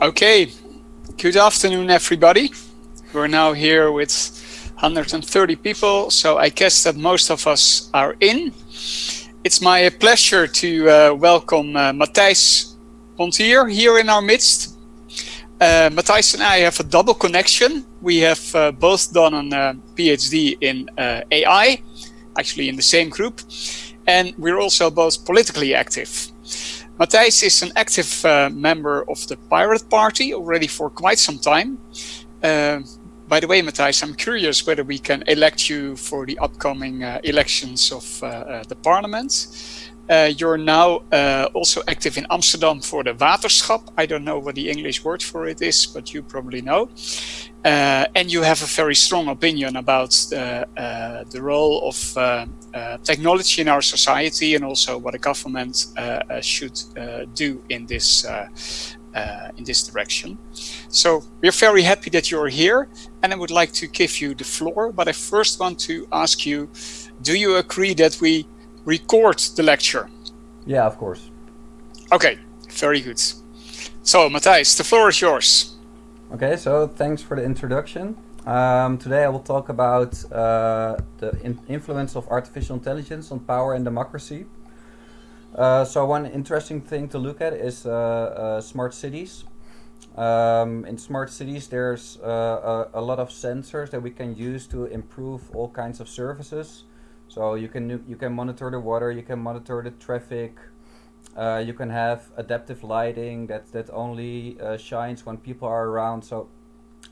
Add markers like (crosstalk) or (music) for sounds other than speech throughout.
Okay, good afternoon, everybody. We're now here with 130 people, so I guess that most of us are in. It's my pleasure to uh, welcome uh, Matthijs Pontier here in our midst. Uh, Matthijs and I have a double connection. We have uh, both done a uh, PhD in uh, AI, actually in the same group, and we're also both politically active. Matthijs is an active uh, member of the Pirate Party already for quite some time. Uh, by the way, Matthijs, I'm curious whether we can elect you for the upcoming uh, elections of uh, uh, the parliament. Uh, you're now also active in Amsterdam for the Waterschap. I don't know what the English word for it is, but you probably know. And you have a very strong opinion about the, the role of technology in our society and also what a government uh, uh, should do in this in this direction. So we're very happy that you're here and I would like to give you the floor, but I first want to ask you, do you agree that we record the lecture? Yeah, of course. Okay, very good. So Matthijs, the floor is yours. Okay, so thanks for the introduction. Um, today I will talk about uh, the in influence of artificial intelligence on power and democracy. Uh, so one interesting thing to look at is uh, uh smart cities. Um, in smart cities there's uh, a, a, lot of sensors that we can use to improve all kinds of services. So you can you can monitor the water, you can monitor the traffic, uh, you can have adaptive lighting that, that only shines when people are around. So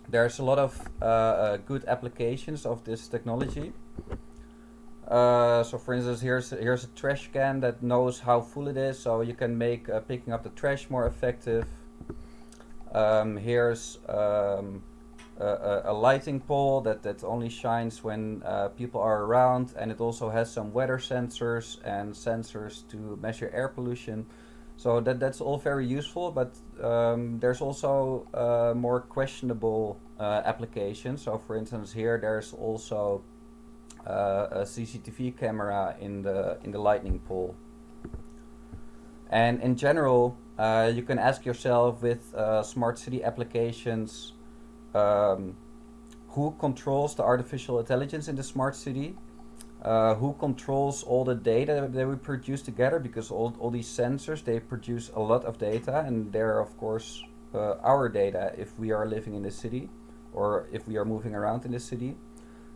there's a lot of uh, uh good applications of this technology. Uh, so for instance, here's here's a trash can that knows how full it is, so you can make uh, picking up the trash more effective. Um, here's um, a, a, lighting pole that, that only shines when uh, people are around and it also has some weather sensors and sensors to measure air pollution. So that, that's all very useful, but um, there's also uh, more questionable uh, applications. So for instance, here there's also uh, a CCTV camera in the, in the lightning pole. And in general, uh, you can ask yourself with uh, smart city applications, um, who controls the artificial intelligence in the smart city, uh, who controls all the data that we produce together because all, all these sensors they produce a lot of data and they're of course uh, our data if we are living in the city or if we are moving around in the city.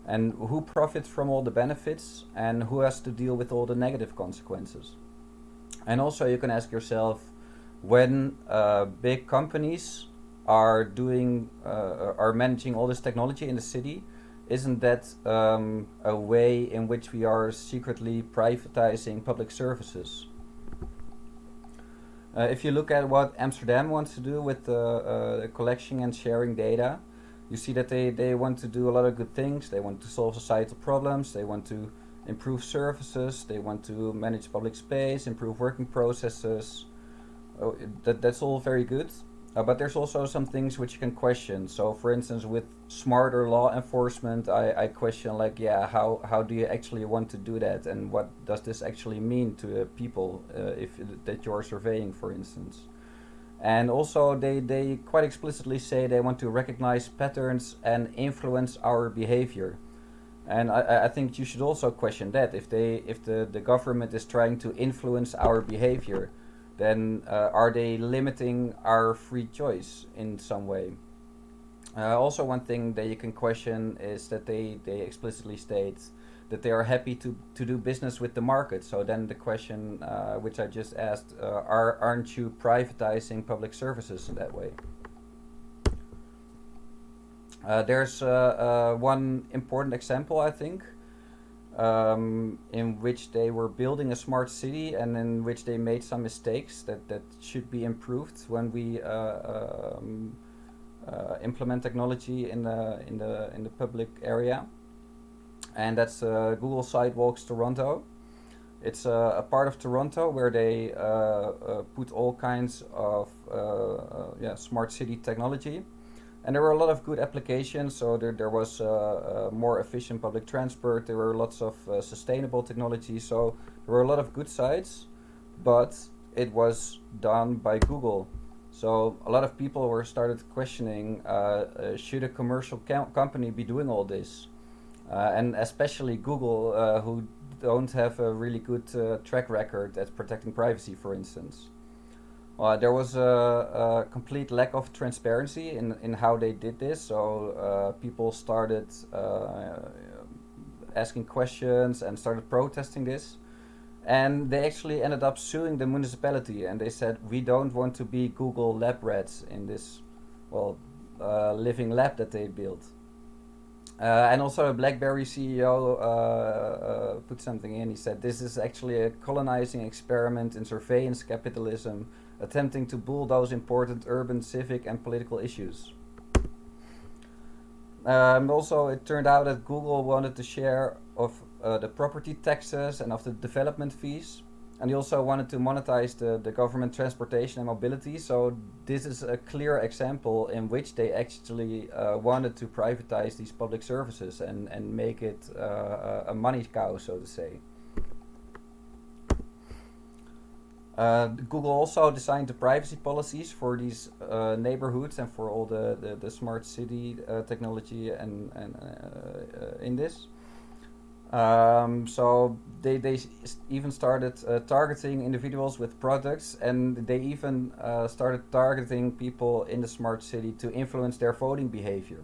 And who profits from all the benefits and who has to deal with all the negative consequences. And also you can ask yourself when uh, big companies are doing uh, are managing all this technology in the city isn't that um, a way in which we are secretly privatizing public services? Uh, if you look at what Amsterdam wants to do with the uh, collection and sharing data you see that they, they want to do a lot of good things. They want to solve societal problems. They want to improve services. They want to manage public space improve working processes. Oh, that, that's all very good uh, but there's also some things which you can question. So for instance, with smarter law enforcement, I, I question like, yeah, how, how do you actually want to do that? And what does this actually mean to uh, people uh, if that you're surveying, for instance? And also they, they quite explicitly say they want to recognize patterns and influence our behavior. And I, I think you should also question that if they if the, the government is trying to influence our behavior, then uh, are they limiting our free choice in some way? Uh, also one thing that you can question is that they, they explicitly state that they are happy to, to do business with the market. So then the question uh, which I just asked, uh, are, aren't you privatizing public services in that way? Uh, there's uh, one important example I think um, in which they were building a smart city and in which they made some mistakes that, that should be improved when we uh, um, uh, implement technology in the in the in the public area. And that's uh, Google Sidewalks Toronto. It's a, a, part of Toronto where they uh, uh, put all kinds of uh, yeah smart city technology and there were a lot of good applications. So there, there was uh, uh, more efficient public transport. There were lots of uh, sustainable technology. So there were a lot of good sides, but it was done by Google. So a lot of people were started questioning, uh, should a commercial company be doing all this? And especially Google, who don't have a really good uh, track record at protecting privacy, for instance. Uh, there was a, a, complete lack of transparency in, in how they did this, so uh, people started uh, asking questions and started protesting this. And they actually ended up suing the municipality, and they said, We don't want to be Google lab rats in this, well, living lab that they built. Uh, and also, a BlackBerry CEO uh, uh, put something in. He said, "This is actually a colonizing experiment in surveillance capitalism, attempting to bulldoze important urban, civic, and political issues." Um, also, it turned out that Google wanted to share of uh, the property taxes and of the development fees and he also wanted to monetize the, the government transportation and mobility. So this is a clear example in which they actually uh, wanted to privatize these public services and, and make it uh, a money cow, so to say. Uh, Google also designed the privacy policies for these uh, neighborhoods and for all the, the, the smart city uh, technology and, and uh, in this. Um, so they, they even started uh, targeting individuals with products and they even uh, started targeting people in the smart city to influence their voting behavior.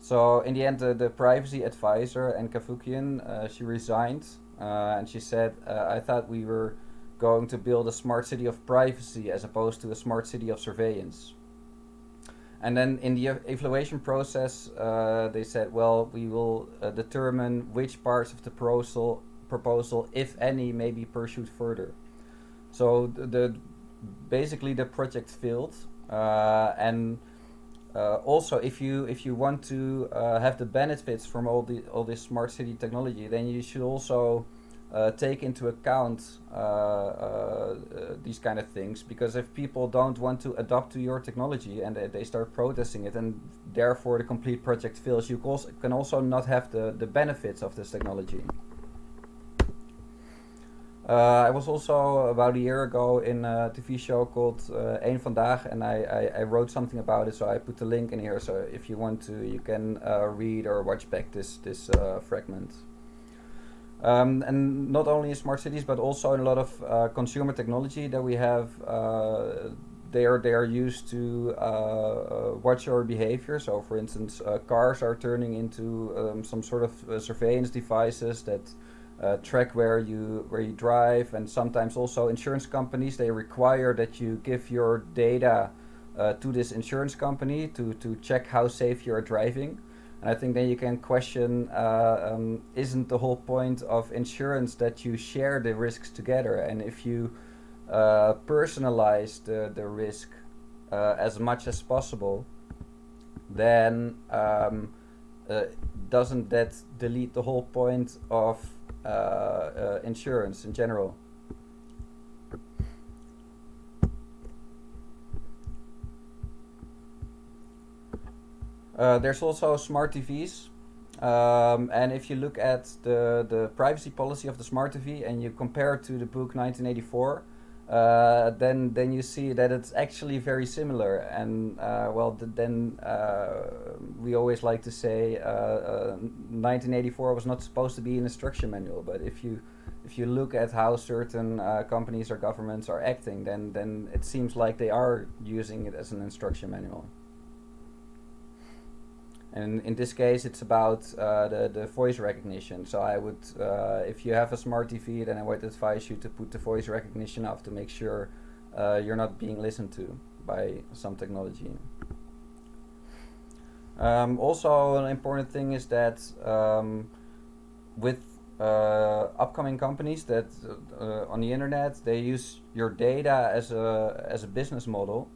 So in the end, uh, the privacy advisor Ann Cavoukian, uh, she resigned uh, and she said, uh, I thought we were going to build a smart city of privacy as opposed to a smart city of surveillance. And then in the evaluation process, uh, they said, well, we will uh, determine which parts of the proposal, proposal, if any, may be pursued further. So the, the basically the project failed, uh, and uh, also if you if you want to uh, have the benefits from all the all this smart city technology, then you should also uh, take into account uh, uh, these kind of things because if people don't want to adopt to your technology and they, start protesting it and therefore the complete project fails, you can also not have the, the benefits of this technology. Uh, I was also about a year ago in a TV show called uh, Eén Vandaag and I, I, I, wrote something about it so I put the link in here so if you want to you can uh, read or watch back this, this fragment. Um, and not only in smart cities, but also in a lot of uh, consumer technology that we have. Uh, they are they are used to uh, uh watch our behavior. So, for instance, uh, cars are turning into um, some sort of uh, surveillance devices that track where you where you drive, and sometimes also insurance companies they require that you give your data to this insurance company to to check how safe you are driving. And I think then you can question, uh, um, isn't the whole point of insurance that you share the risks together? And if you uh, personalize the, the risk uh, as much as possible, then um, uh, doesn't that delete the whole point of uh, uh, insurance in general? Uh, there's also smart TVs. Um, and if you look at the, the privacy policy of the smart TV and you compare it to the book 1984, uh, then then you see that it's actually very similar. And uh, well, the, then uh, we always like to say 1984 uh, was not supposed to be an instruction manual. But if you if you look at how certain uh, companies or governments are acting, then then it seems like they are using it as an instruction manual. And in this case, it's about uh, the, the voice recognition. So I would, uh, if you have a smart TV, then I would advise you to put the voice recognition off to make sure uh, you're not being listened to by some technology. Um, also, an important thing is that um, with uh, upcoming companies that uh, on the internet, they use your data as a, as a business model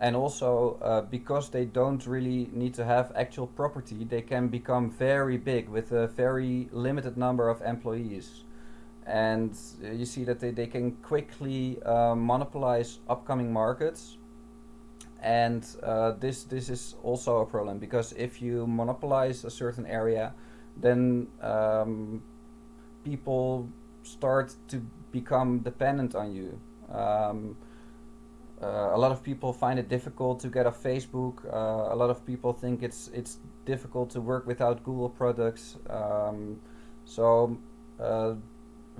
and also uh, because they don't really need to have actual property they can become very big with a very limited number of employees. And uh, you see that they, they can quickly uh, monopolize upcoming markets. And uh, this this is also a problem because if you monopolize a certain area then um, people start to become dependent on you. Um, uh, a lot of people find it difficult to get off Facebook. Uh, a lot of people think it's it's difficult to work without Google products. Um, so uh,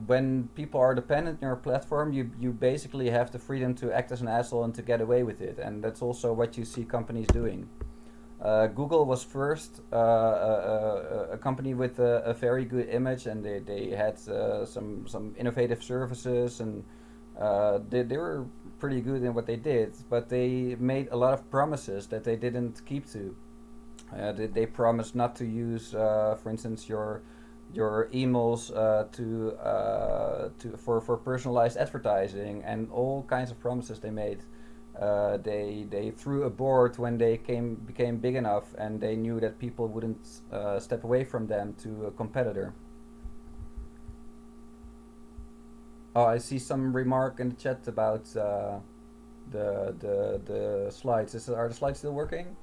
when people are dependent on your platform, you you basically have the freedom to act as an asshole and to get away with it, and that's also what you see companies doing. Uh, Google was first uh, a, a, company with a, a, very good image, and they they had uh, some some innovative services, and uh, they they were pretty good in what they did. But they made a lot of promises that they didn't keep to. Uh, they, they promised not to use, uh, for instance, your your emails to to for for personalized advertising and all kinds of promises they made. Uh, they they threw a board when they came became big enough and they knew that people wouldn't uh, step away from them to a competitor. Oh, I see some remark in the chat about uh, the the the slides. Is are the slides still working?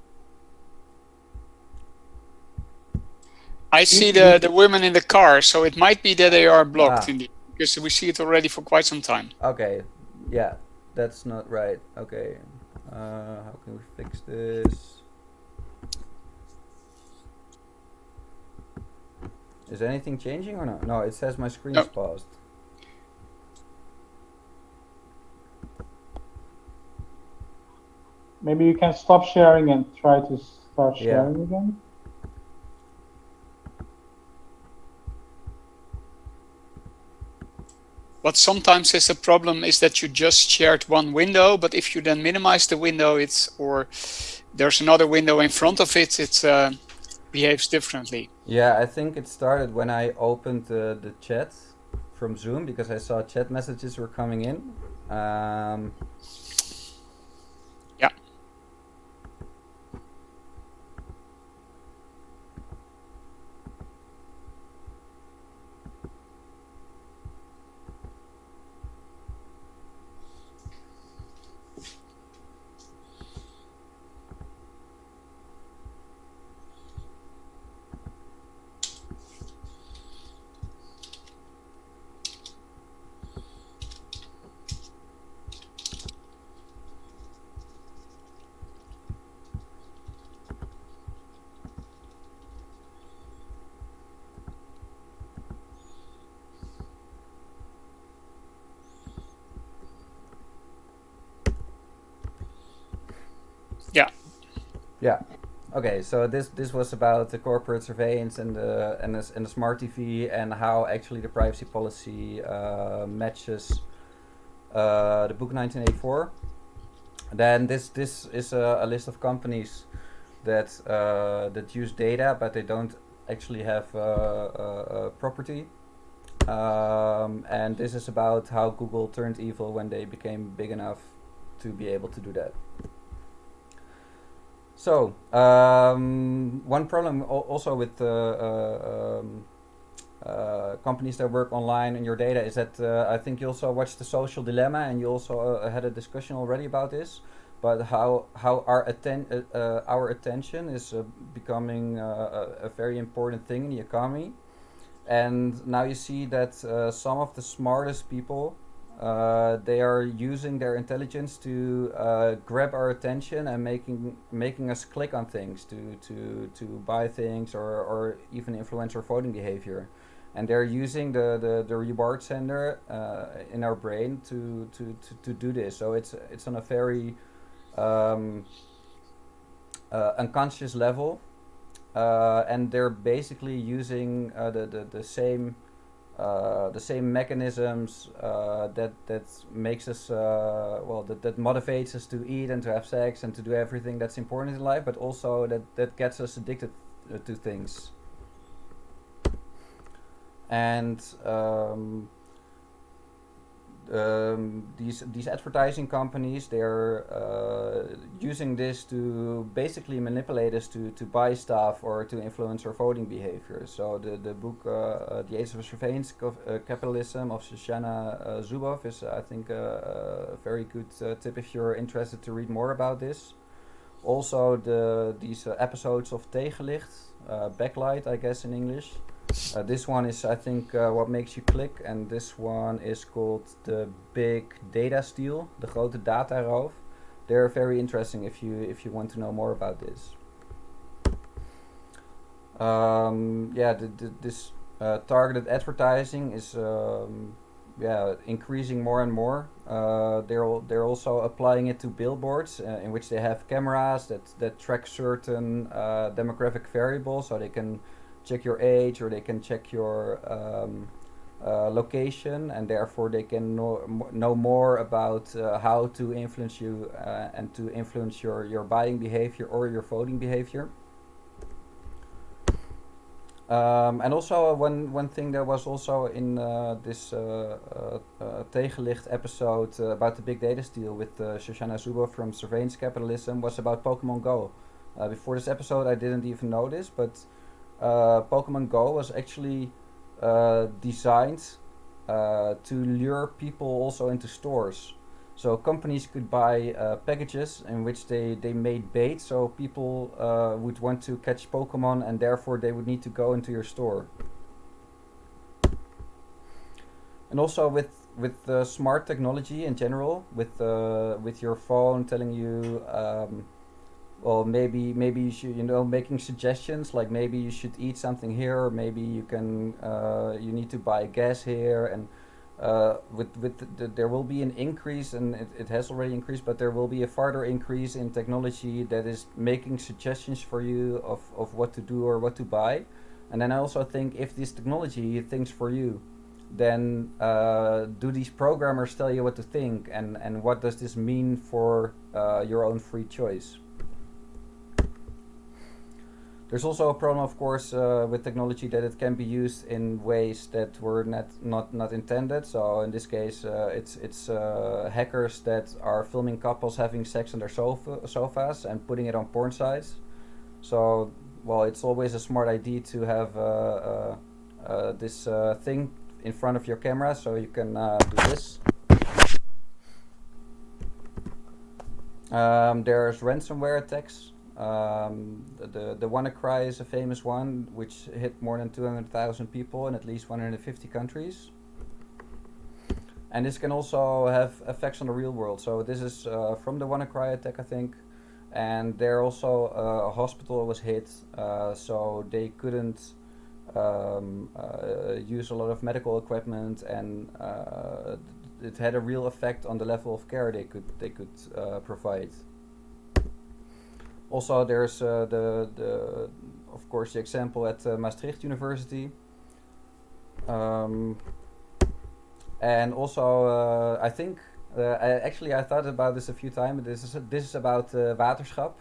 I see the the women in the car, so it might be that they are blocked ah. because we see it already for quite some time. Okay, yeah, that's not right. Okay. Uh, how can we fix this? Is anything changing or not? No, it says my screen's no. paused. Maybe you can stop sharing and try to start sharing yeah. again. What sometimes is a problem is that you just shared one window, but if you then minimize the window, it's or there's another window in front of it, it uh, behaves differently. Yeah, I think it started when I opened uh, the chat from Zoom because I saw chat messages were coming in. Um, Yeah. Okay, so this this was about the corporate surveillance and the and the, and the smart TV and how actually the privacy policy uh, matches uh, the book 1984. Then this this is a, a list of companies that uh, that use data, but they don't actually have uh, property. Um, and this is about how Google turned evil when they became big enough to be able to do that. So, um, one problem also with uh, uh, um, uh, companies that work online and your data is that uh, I think you also watched the social dilemma and you also had a discussion already about this, but how how our atten our attention is becoming a, very important thing in the economy, and now you see that some of the smartest people uh, they are using their intelligence to uh, grab our attention and making making us click on things to to to buy things or or even influence our voting behavior. And they're using the the, the reward center uh, in our brain to, to to to do this. So it's it's on a very um, uh, unconscious level. Uh, and they're basically using the, the the same uh, the same mechanisms uh, that that makes us uh, well that, that motivates us to eat and to have sex and to do everything that's important in life but also that that gets us addicted uh, to things. And um, um, these these advertising companies they're uh, using this to basically manipulate us to, to buy stuff or to influence our voting behavior. So the the book uh, uh, The Age of Surveillance uh, Capitalism of Shoshana uh, Zuboff is I think a very good tip if you're interested to read more about this. Also the these episodes of Tegenlicht, Backlight I guess in English. Uh, this one is, I think, uh, what makes you click. And this one is called the Big Data Steal, de grote dataroof. they're very interesting if you if you want to know more about this. Um, yeah, the, the, this uh, targeted advertising is um, yeah increasing more and more. Uh, they're they're also applying it to billboards uh, in which they have cameras that that track certain uh, demographic variables, so they can check your age or they can check your um, uh, location, and therefore they can know know more about uh, how to influence you uh, and to influence your your buying behavior or your voting behavior. Um, and also one one thing that was also in uh, this uh, uh, uh Tegenlicht episode about the big data steal with Shoshana Zuboff from Surveillance Capitalism was about Pokemon Go. before this episode, I didn't even know this, but Pokemon Go was actually designed to lure people also into stores. So companies could buy uh, packages in which they, they made bait, so people uh, would want to catch Pokemon and therefore they would need to go into your store. And also with with uh, smart technology in general, with uh, with your phone telling you, um, well, maybe maybe you should you know making suggestions like maybe you should eat something here, or maybe you can uh, you need to buy gas here and uh, with with the, the, there will be an increase and it, it has already increased but there will be a further increase in technology that is making suggestions for you of, of what to do or what to buy. And then I also think if this technology thinks for you then uh, do these programmers tell you what to think and, and what does this mean for uh, your own free choice there's also a problem, of course, uh, with technology that it can be used in ways that were not not not intended. So in this case, uh, it's it's uh, hackers that are filming couples having sex on their sofa sofas and putting it on porn sites. So well, it's always a smart idea to have uh, uh, uh, this thing in front of your camera, so you can do this. Um, there's ransomware attacks um, the, the WannaCry is a famous one, which hit more than 200,000 people in at least 150 countries. And this can also have effects on the real world. So this is uh, from the WannaCry attack, I think. And there also uh, a hospital was hit, uh, so they couldn't um, uh, use a lot of medical equipment, and uh, it had a real effect on the level of care they could they could uh, provide. Also, there's uh, the, the, of course, the example at uh, Maastricht University. Um, and also, uh, I think, uh, I, actually, I thought about this a few times. This is this is about uh, waterschap.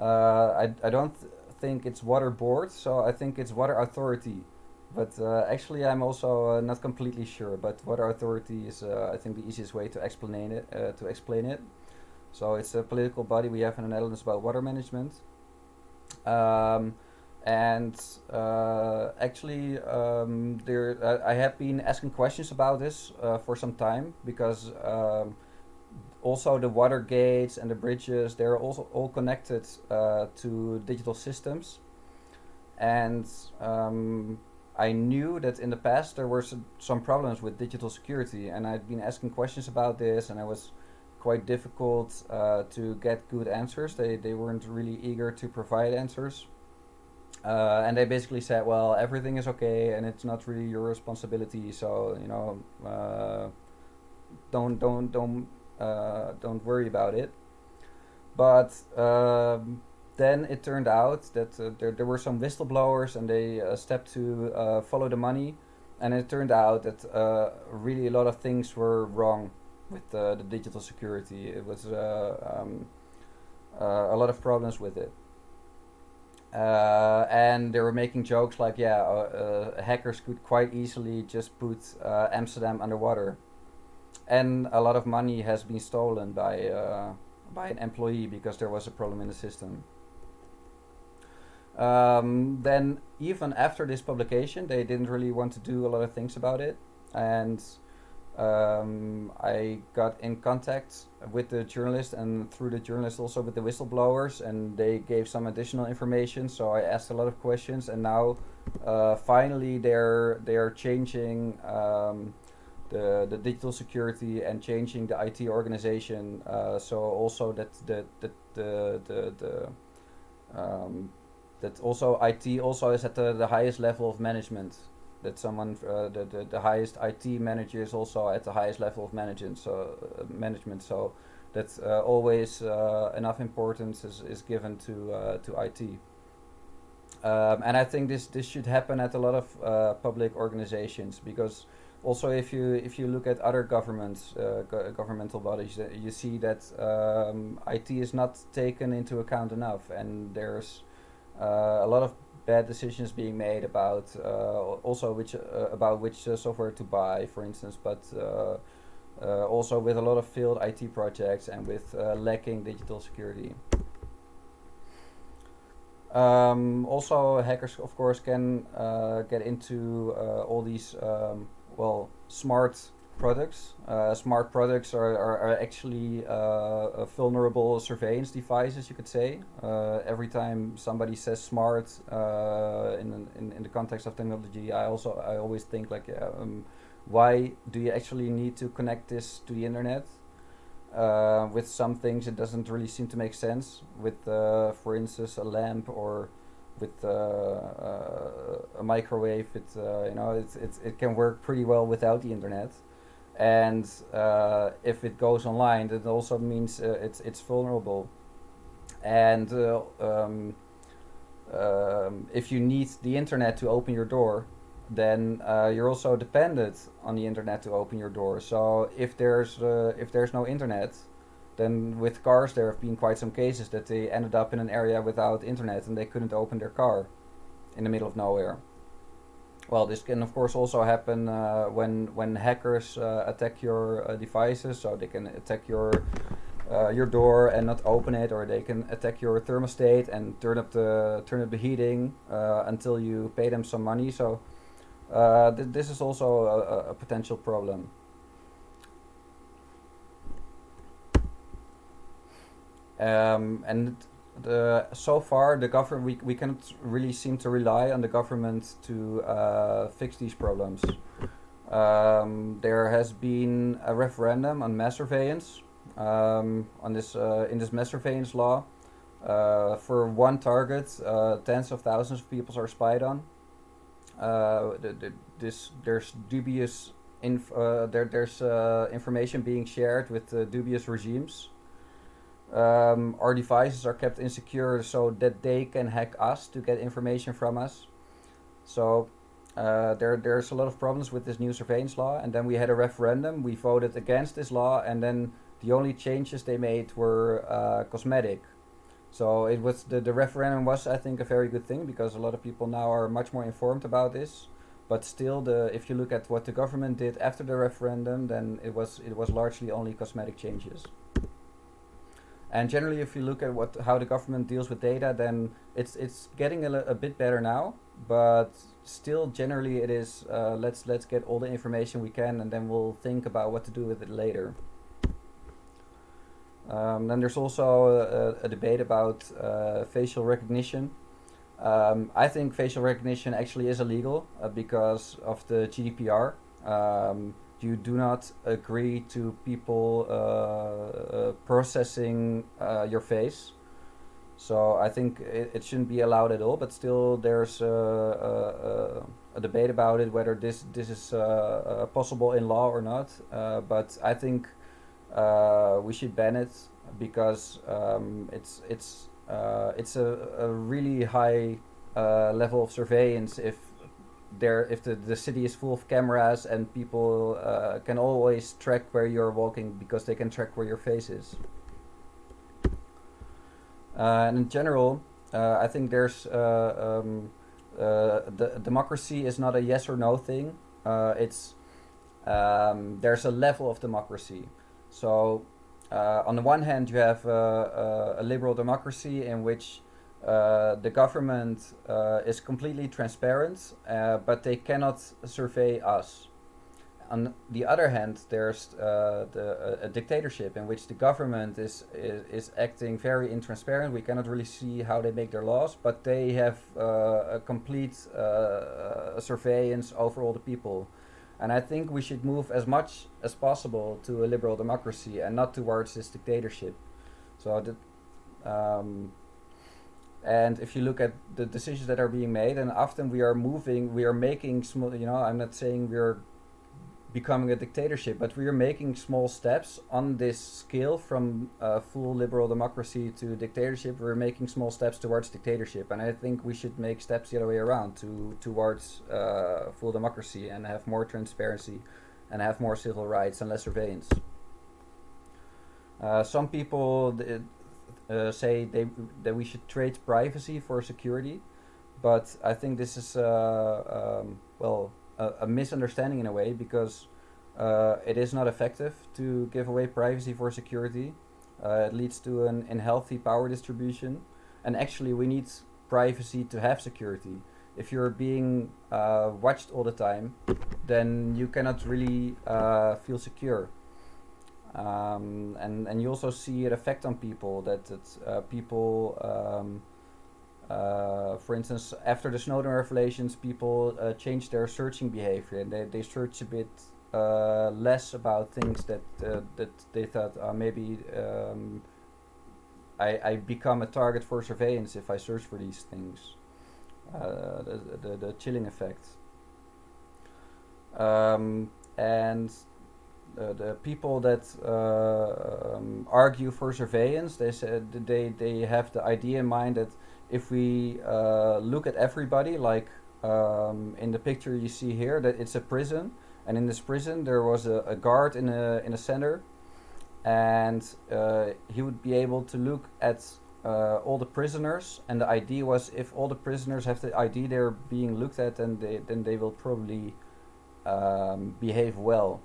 Uh, I I don't th think it's water board, so I think it's water authority. But actually, I'm also not completely sure. But water authority is, I think, the easiest way to explain it. to explain it. So it's a political body we have in the Netherlands about water management. Um, and uh, actually, um, there uh, I have been asking questions about this uh, for some time because um, also the water gates and the bridges they're also all connected uh, to digital systems, and um, I knew that in the past there were some, some problems with digital security, and I'd been asking questions about this, and I was quite difficult uh, to get good answers. They, they weren't really eager to provide answers. Uh, and they basically said, well, everything is okay and it's not really your responsibility. So, you know, uh, don't, don't, don't, uh, don't worry about it. But um, then it turned out that uh, there, there were some whistleblowers and they uh, stepped to follow the money. And it turned out that really a lot of things were wrong with uh, the digital security. It was uh, um, uh, a lot of problems with it. Uh, and they were making jokes like, yeah, uh, hackers could quite easily just put Amsterdam underwater. And a lot of money has been stolen by, by an employee because there was a problem in the system. Um, then even after this publication, they didn't really want to do a lot of things about it. And um, I got in contact with the journalist and through the journalist also with the whistleblowers and they gave some additional information so I asked a lot of questions and now uh, finally they're they're changing um, the, the digital security and changing the IT organization. Uh, so also that the the the the, the um, that also IT also is at the, the highest level of management. That someone uh, the, the the highest IT manager is also at the highest level of management. So uh, management. So that uh, always uh, enough importance is, is given to uh, to IT. Um, and I think this this should happen at a lot of uh, public organizations because also if you if you look at other governments go governmental bodies you see that um, IT is not taken into account enough and there's a lot of bad decisions being made about also which about which software to buy for instance but uh, also with a lot of failed IT projects and with uh, lacking digital security. Um, also, hackers, of course, can uh, get into all these well smart products. Uh, smart products are, are, are actually uh, vulnerable surveillance devices, you could say. Uh, every time somebody says smart in, in, in the context of technology, I also I always think like um, why do you actually need to connect this to the internet? Uh, with some things it doesn't really seem to make sense with uh, for instance a lamp or with uh, uh a microwave it uh, you know it, it, it can work pretty well without the internet and uh, if it goes online that also means it's it's vulnerable and um, um, if you need the internet to open your door then uh, you're also dependent on the internet to open your door. So if there's uh, if there's no internet, then with cars there have been quite some cases that they ended up in an area without internet and they couldn't open their car in the middle of nowhere. Well, this can of course also happen uh, when when hackers uh, attack your uh, devices. So they can attack your uh, your door and not open it, or they can attack your thermostat and turn up the turn up the heating until you pay them some money. So uh, th this is also a, a, potential problem. Um, and the, so far, the government we, we cannot really seem to rely on the government to uh, fix these problems. Um, there has been a referendum on mass surveillance um, on this uh, in this mass surveillance law. Uh, for one target, uh, tens of thousands of people are spied on. Uh, this there's dubious inf uh, there there's information being shared with dubious regimes. Um, our devices are kept insecure so that they can hack us to get information from us. So uh, there there's a lot of problems with this new surveillance law and then we had a referendum we voted against this law and then the only changes they made were uh, cosmetic so it was the, the referendum was I think a very good thing because a lot of people now are much more informed about this. But still, the if you look at what the government did after the referendum, then it was it was largely only cosmetic changes. And generally, if you look at what how the government deals with data, then it's it's getting a, a bit better now. But still, generally, it is uh, let's let's get all the information we can, and then we'll think about what to do with it later. Um, then there's also a, a debate about uh, facial recognition. Um, I think facial recognition actually is illegal uh, because of the GDPR. Um, you do not agree to people uh, uh processing uh, your face. So I think it, it, shouldn't be allowed at all, but still there's a, a, a debate about it, whether this, this is uh, possible in law or not. but I think uh, we should ban it because um, it's it's uh, it's a, a really high uh, level of surveillance if there if the, the city is full of cameras and people uh, can always track where you're walking because they can track where your face is. Uh, and in general, uh, I think there's um, the democracy is not a yes or no thing. it's um, there's a level of democracy. So uh, on the one hand, you have uh, uh, a liberal democracy in which uh, the government uh, is completely transparent, uh, but they cannot survey us. On the other hand, there's the, a, a, dictatorship in which the government is, is, is acting very intransparent. We cannot really see how they make their laws, but they have a complete surveillance over all the people. And I think we should move as much as possible to a liberal democracy and not towards this dictatorship. So that, um, and if you look at the decisions that are being made, and often we are moving, we are making small. You know, I'm not saying we're becoming a dictatorship, but we are making small steps on this scale from full liberal democracy to dictatorship. We're making small steps towards dictatorship, and I think we should make steps the other way around to towards uh, full democracy and have more transparency, and have more civil rights and less surveillance. Uh, some people uh, say they that we should trade privacy for security, but I think this is uh, um, well a, a, misunderstanding in a way because uh, it is not effective to give away privacy for security. Uh, it leads to an unhealthy power distribution, and actually we need privacy to have security. If you're being uh, watched all the time, then you cannot really uh, feel secure. Um, and and you also see it effect on people that, that uh, people um, uh, for instance, after the Snowden revelations, people uh, changed their searching behavior and they, they search a bit uh, less about things that uh, that they thought uh, maybe um, I, I become a target for surveillance if I search for these things. Uh, the, the, the chilling effect. Um, and the people that um, argue for surveillance, they said they, they have the idea in mind that if we uh, look at everybody, like um, in the picture you see here, that it's a prison, and in this prison there was a, a guard in a in a center, and uh, he would be able to look at uh, all the prisoners, and the idea was if all the prisoners have the ID they're being looked at, then they then they will probably um, behave well,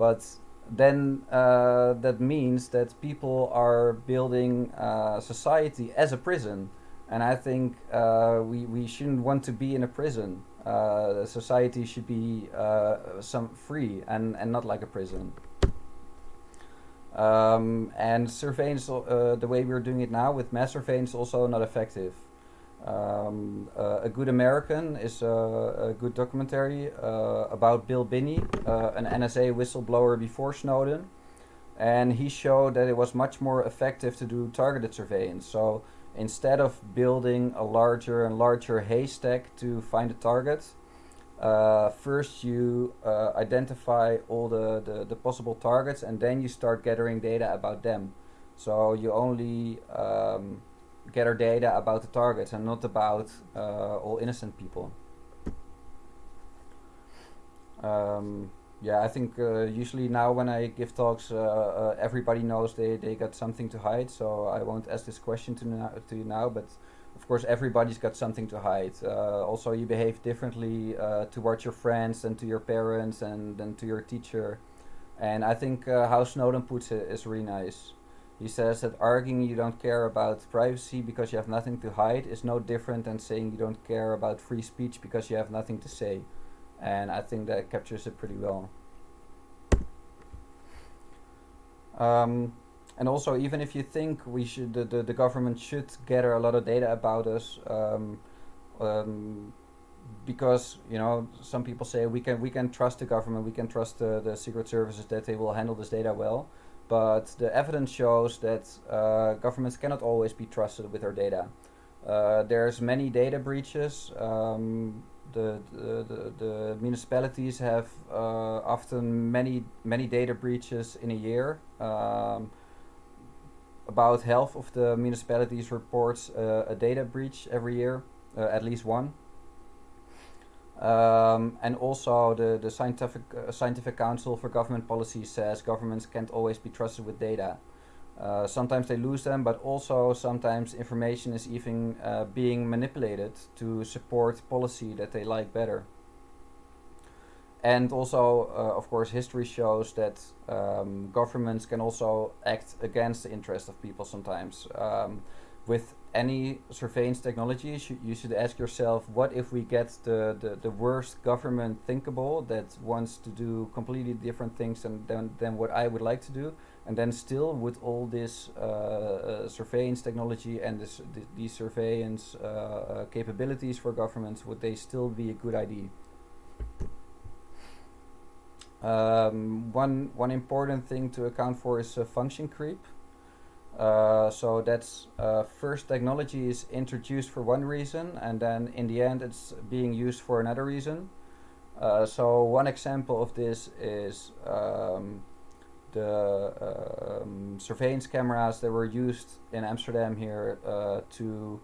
but then uh, that means that people are building uh, society as a prison and I think uh, we we shouldn't want to be in a prison. Uh, society should be uh, some free and and not like a prison. Um, and surveillance, uh, the way we're doing it now with mass surveillance, also not effective. Um, uh, a Good American is a, a good documentary uh, about Bill Binney, an NSA whistleblower before Snowden, and he showed that it was much more effective to do targeted surveillance. So instead of building a larger and larger haystack to find a target, uh, first you uh, identify all the, the, the, possible targets and then you start gathering data about them. So you only um, gather data about the targets and not about uh, all innocent people. Um, yeah, I think uh, usually now when I give talks, uh, uh, everybody knows they, they got something to hide. So I won't ask this question to, to you now, but of course everybody's got something to hide. Uh, also, you behave differently uh, towards your friends and to your parents and then to your teacher. And I think how Snowden puts it is really nice. He says that arguing you don't care about privacy because you have nothing to hide is no different than saying you don't care about free speech because you have nothing to say and I think that captures it pretty well. Um, and also, even if you think we should, the, the, the, government should gather a lot of data about us, um, um, because you know some people say we can we can trust the government, we can trust the, the secret services that they will handle this data well, but the evidence shows that uh, governments cannot always be trusted with their data. Uh, there's many data breaches. Um, the, the, the, municipalities have uh, often many many data breaches in a year. Um, about half of the municipalities reports uh, a data breach every year, uh, at least one. Um, and also the, the scientific, uh, scientific Council for Government Policy says governments can't always be trusted with data. Uh, sometimes they lose them, but also sometimes information is even uh, being manipulated to support policy that they like better. And also, uh, of course, history shows that um, governments can also act against the interest of people sometimes. Um, with any surveillance technology, you should, ask yourself, what if we get the, the, the worst government thinkable that wants to do completely different things than, than, than what I would like to do? And then still with all this uh, uh, surveillance technology and this, th these surveillance uh, uh, capabilities for governments, would they still be a good idea? Um, one one important thing to account for is function creep. Uh, so that's uh, first technology is introduced for one reason, and then in the end it's being used for another reason. Uh, so one example of this is um, the um, surveillance cameras that were used in Amsterdam here uh, to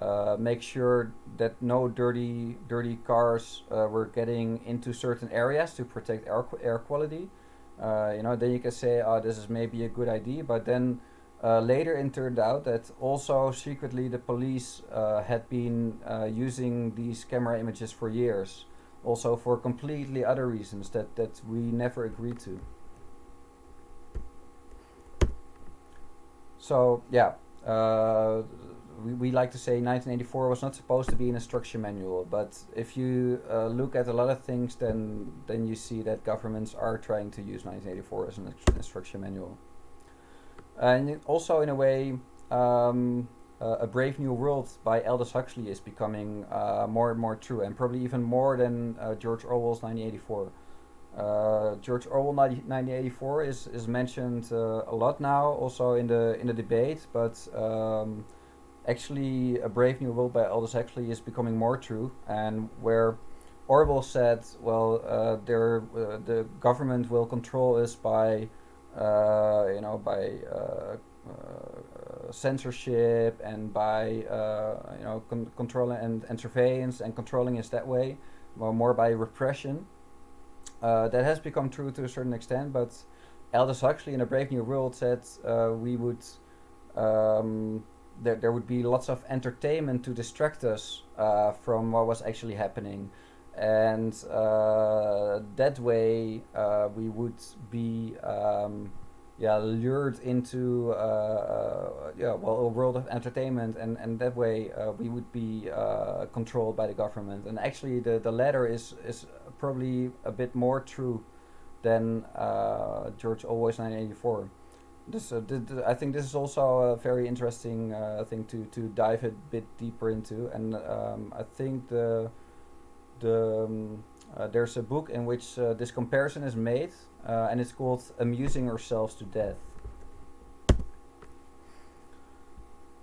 uh, make sure that no dirty dirty cars were getting into certain areas to protect air, air quality. You know, then you can say, oh, this is maybe a good idea, but then uh, later it turned out that also secretly the police uh, had been using these camera images for years, also for completely other reasons that, that we never agreed to. So yeah, uh, we, we like to say 1984 was not supposed to be an instruction manual, but if you uh, look at a lot of things, then then you see that governments are trying to use 1984 as an instruction manual. And also, in a way, um, uh, A Brave New World by Aldous Huxley is becoming uh, more and more true, and probably even more than uh, George Orwell's 1984. Uh, George Orwell 1984 is is mentioned uh, a lot now, also in the in the debate. But um, actually, A Brave New World by Aldous Huxley is becoming more true, and where Orwell said, "Well, uh, the government will control us by, you know, by." censorship and by you know con controlling and, and surveillance and controlling us that way, or more by repression. Uh, that has become true to a certain extent, but Aldous Huxley in A Brave New World said uh, we would um, there there would be lots of entertainment to distract us uh, from what was actually happening, and uh, that way uh, we would be um, yeah lured into uh, yeah well a world of entertainment, and and that way we would be controlled by the government. And actually, the the latter is is probably a bit more true than uh, George Orwell's 1984. This, uh, I think this is also a very interesting uh, thing to, to dive a bit deeper into, and um, I think the the um, uh, there's a book in which uh, this comparison is made, uh, and it's called "Amusing Ourselves to Death."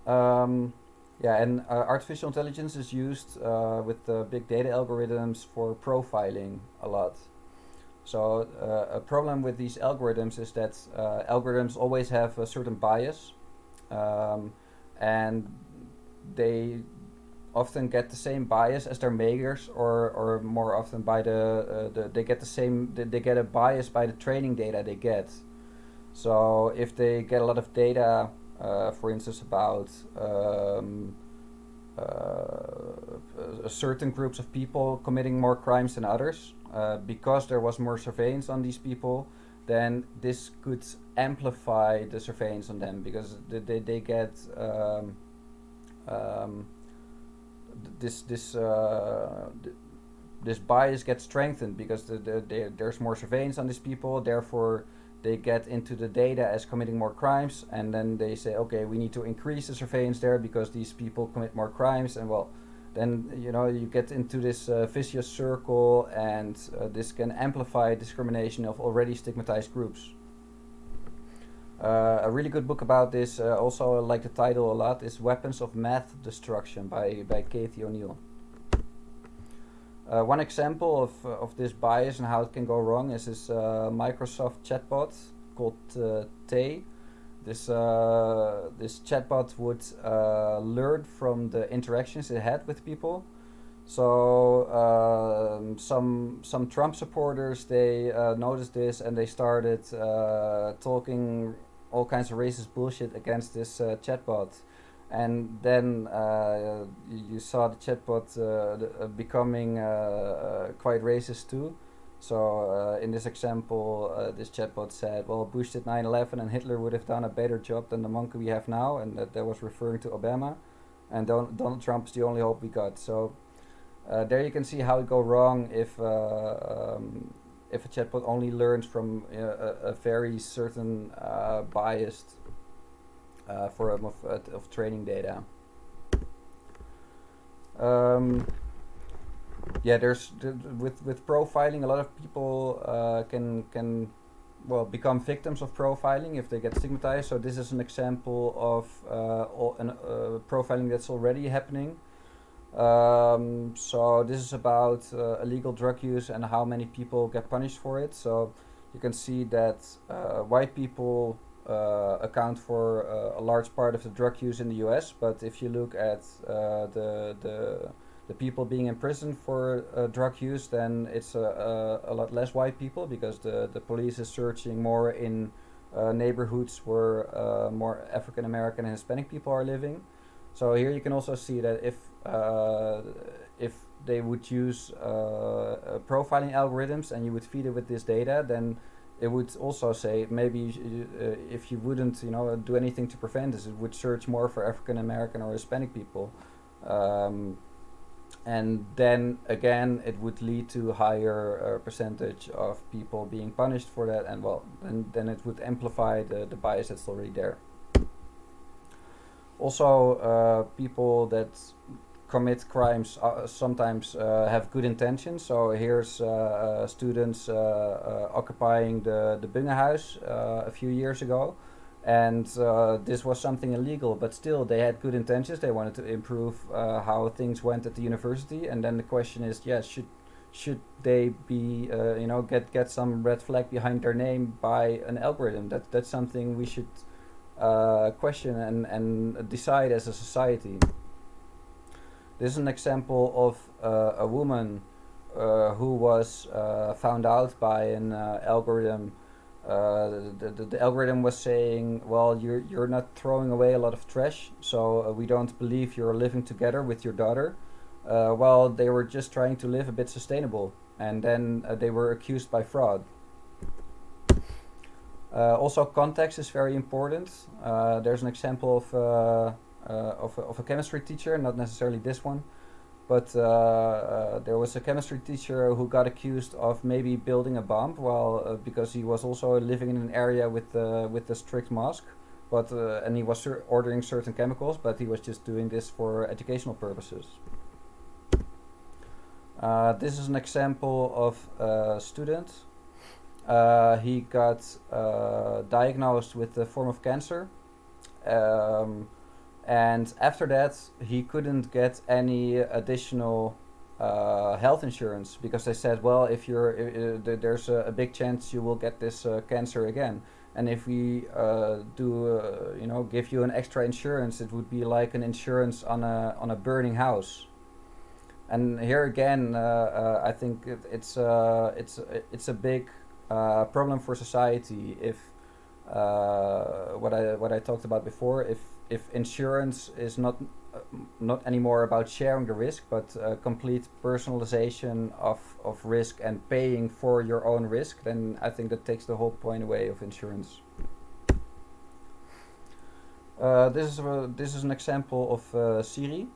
Um, yeah, and uh, artificial intelligence is used uh, with big data algorithms for profiling a lot. So uh, a problem with these algorithms is that algorithms always have a certain bias, um, and they often get the same bias as their makers, or or more often by the, uh, the they get the same they, they get a bias by the training data they get. So if they get a lot of data uh, for instance, about um, uh, certain groups of people committing more crimes than others. Uh, because there was more surveillance on these people, then this could amplify the surveillance on them because they, they, they get um, um, this this uh, this bias gets strengthened because the, the, the, there's more surveillance on these people. Therefore, they get into the data as committing more crimes. And then they say okay we need to increase the surveillance there because these people commit more crimes. And well then you know you get into this uh, vicious circle and uh, this can amplify discrimination of already stigmatized groups uh, a really good book about this uh, also I like the title a lot is weapons of math destruction by by Cathy O'Neil uh, one example of, uh, of this bias and how it can go wrong is this uh, Microsoft chatbot called uh, Tay. This, uh, this chatbot would uh, learn from the interactions it had with people. So um, some some Trump supporters they noticed this and they started talking all kinds of racist bullshit against this chatbot and then uh, you saw the chatbot uh, uh becoming uh, uh, quite racist too. So in this example, this chatbot said, "Well, Bush did 9/11, and Hitler would have done a better job than the monkey we have now," and that, that was referring to Obama. And Don Donald Trump is the only hope we got. So there you can see how it go wrong if um, if a chatbot only learns from a, a, very certain biased uh, form of, uh, of training data. Um, yeah, there's th- with with profiling, a lot of people uh, can can well become victims of profiling if they get stigmatized. So this is an example of uh, an, uh, profiling that's already happening. Um, so this is about uh, illegal drug use and how many people get punished for it. So you can see that uh, white people uh, account for uh, a large part of the drug use in the U.S. But if you look at uh, the the the people being in prison for uh, drug use, then it's a, a, a lot less white people because the the police is searching more in neighborhoods where more African American and Hispanic people are living. So here you can also see that if uh, if they would use uh, uh, profiling algorithms and you would feed it with this data, then it would also say maybe uh, if you wouldn't you know do anything to prevent this, it would search more for African American or Hispanic people. Um, and then again it would lead to higher uh, percentage of people being punished for that and well then, then it would amplify the, the bias that's already there also uh, people that commit crimes uh, sometimes uh, have good intentions. So here's uh, uh students uh, uh, occupying the the Bungehuis a few years ago, and this was something illegal. But still, they had good intentions. They wanted to improve how things went at the university. And then the question is, yes, should should they be you know get get some red flag behind their name by an algorithm? That that's something we should question and and decide as a society. This is an example of uh, a woman uh, who was uh, found out by an uh, algorithm. Uh, the, the, the, algorithm was saying, well, you're, you're not throwing away a lot of trash, so uh, we don't believe you're living together with your daughter. well, they were just trying to live a bit sustainable, and then they were accused by fraud. Also, context is very important. there's an example of uh, of, a, of a chemistry teacher, not necessarily this one, but uh, uh, there was a chemistry teacher who got accused of maybe building a bomb while because he was also living in an area with with a strict mask but uh, and he was ordering certain chemicals, but he was just doing this for educational purposes. Uh, this is an example of a student. Uh, he got diagnosed with a form of cancer. Um, and after that he couldn't get any additional uh, health insurance because they said well if you're uh, there's a, a, big chance you will get this uh, cancer again and if we uh, do uh, you know give you an extra insurance it would be like an insurance on a on a burning house and here again uh, I think it, it's it's it's a big problem for society if what I what I talked about before if if insurance is not uh, not anymore about sharing the risk, but uh, complete personalization of, of risk and paying for your own risk, then I think that takes the whole point away of insurance. Uh, this is a, this is an example of uh, SyRI.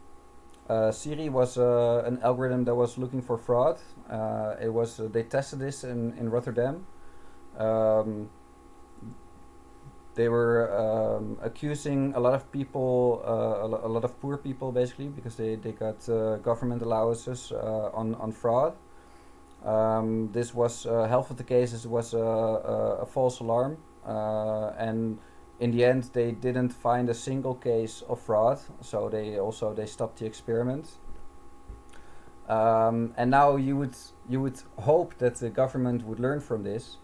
Uh, SyRI was uh, an algorithm that was looking for fraud. it was they tested this in in Rotterdam. Um, they were um, accusing a lot of people, uh, a, lot of poor people basically, because they, they got uh, government allowances uh, on, on fraud. Um, this was, uh, half of the cases was a, false alarm, uh, and in the end they didn't find a single case of fraud, so they also they stopped the experiment. Um, and now you would you would hope that the government would learn from this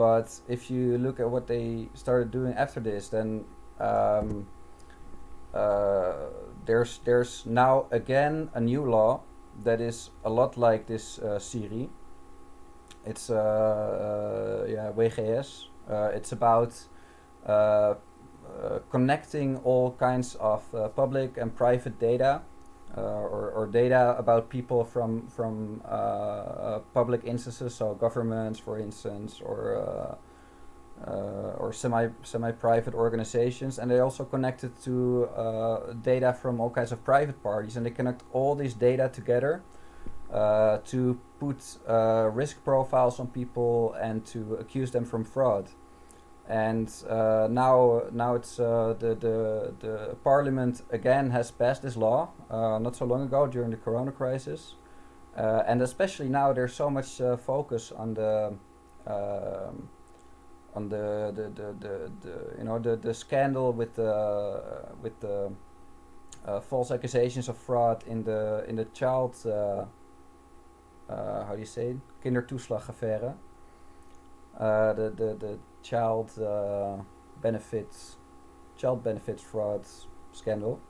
but if you look at what they started doing after this, then um, uh, there's there's now again a new law that is a lot like this uh, SyRI. It's uh, uh yeah WGS. Uh, it's about Uh, uh, connecting all kinds of uh, public and private data uh, or, or data about people from from uh, uh, public instances, so governments, for instance, or or semi semi private organizations, and they also connected to data from all kinds of private parties, and they connect all these data together to put risk profiles on people and to accuse them from fraud and uh, now now it's uh, the, the the parliament again has passed this law uh, not so long ago during the corona crisis uh, and especially now there's so much uh, focus on the um, on the the, the, the, the you know the, the scandal with the with the uh, false accusations of fraud in the in the child how do you say it? kindertoeslagaffaire uh, the, the the child uh, benefits child benefits fraud scandal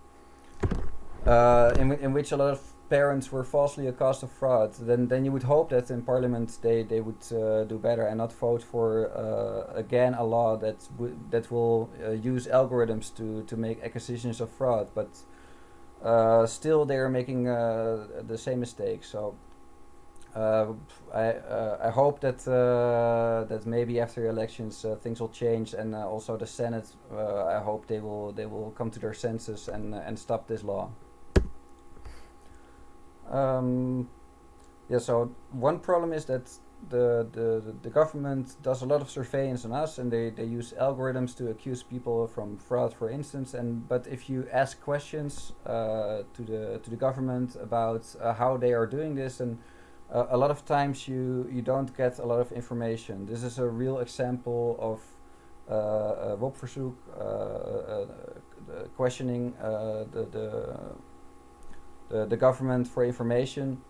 uh, in, in which a lot of parents were falsely accused of fraud, then then you would hope that in Parliament they they would uh, do better and not vote for uh, again a law that that will uh, use algorithms to to make accusations of fraud, but uh, still they are making uh, the same mistake. So. Uh, I I hope that that maybe after elections things will change and also the Senate I hope they will they will come to their senses and and stop this law. Um, yeah, so one problem is that the, the, the government does a lot of surveillance on us and they, they use algorithms to accuse people from fraud for instance and but if you ask questions uh, to the to the government about uh, how they are doing this and uh, a lot of times you you don't get a lot of information this is a real example of uh, WOB-verzoek uh, uh, questioning the, the the, the government for information.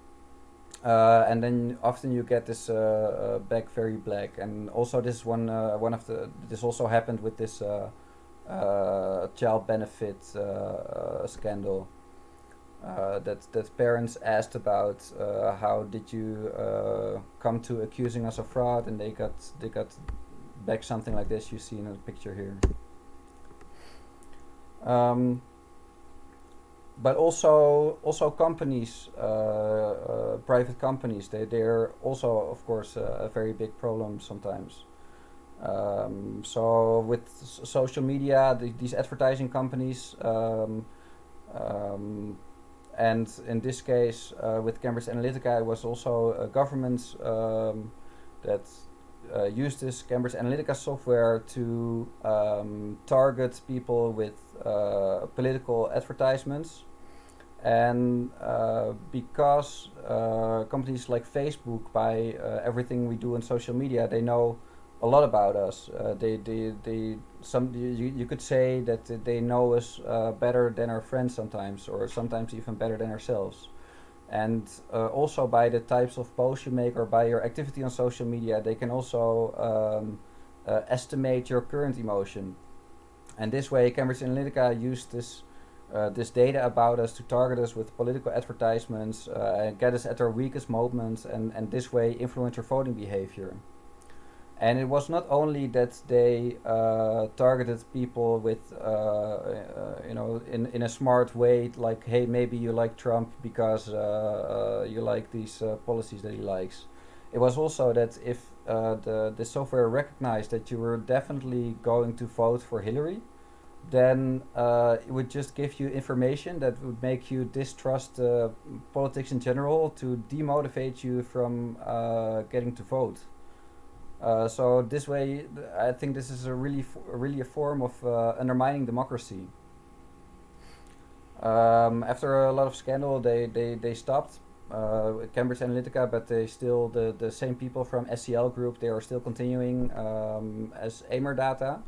Uh, and then often you get this uh, uh, back very black. And also this one one of the this also happened with this child benefit scandal. Uh, that that parents asked about uh, how did you uh, come to accusing us of fraud, and they got they got back something like this you see in the picture here. Um, but also also companies, uh, uh, private companies, they they're also of course a very big problem sometimes. Um, so with social media, the, these advertising companies, um, um, and in this case uh, with Cambridge Analytica, it was also a government um, that uh, used this Cambridge Analytica software to um, target people with uh, political advertisements. And uh, because uh, companies like Facebook buy uh, everything we do on social media, they know a lot about us. Uh, they, they, they, some you, you could say that they know us uh, better than our friends sometimes, or sometimes even better than ourselves. And uh, also by the types of posts you make or by your activity on social media, they can also um, estimate your current emotion. And this way, Cambridge Analytica used this uh, this data about us to target us with political advertisements uh, and get us at our weakest moments and, and this way influence our voting behavior. And it was not only that they uh, targeted people with, uh, uh, you know, in, in a smart way, like, hey, maybe you like Trump because uh, you like these policies that he likes. It was also that if the, the software recognized that you were definitely going to vote for Hillary, then uh, it would just give you information that would make you distrust uh, politics in general to demotivate you from uh, getting to vote. Uh, so this way, I think this is a really, really a form of uh, undermining democracy. Um, after a lot of scandal, they they they stopped uh, Cambridge Analytica, but they still the the same people from SCL Group. They are still continuing um, as Emerdata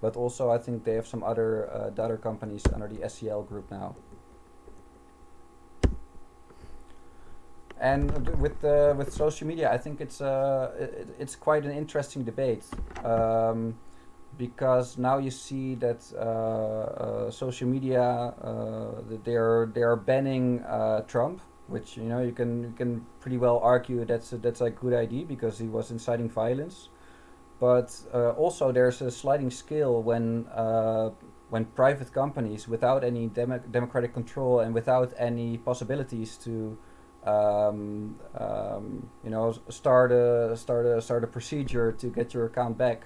but also I think they have some other uh, data companies under the SCL group now. And with uh, with social media, I think it's uh, it, it's quite an interesting debate um, because now you see that uh, uh, social media uh, they're they're banning Trump, which you know you can you can pretty well argue that's a, that's a good idea because he was inciting violence. But uh, also there's a sliding scale when uh, when private companies without any demo democratic control and without any possibilities to um, um, you know start a start a start a procedure to get your account back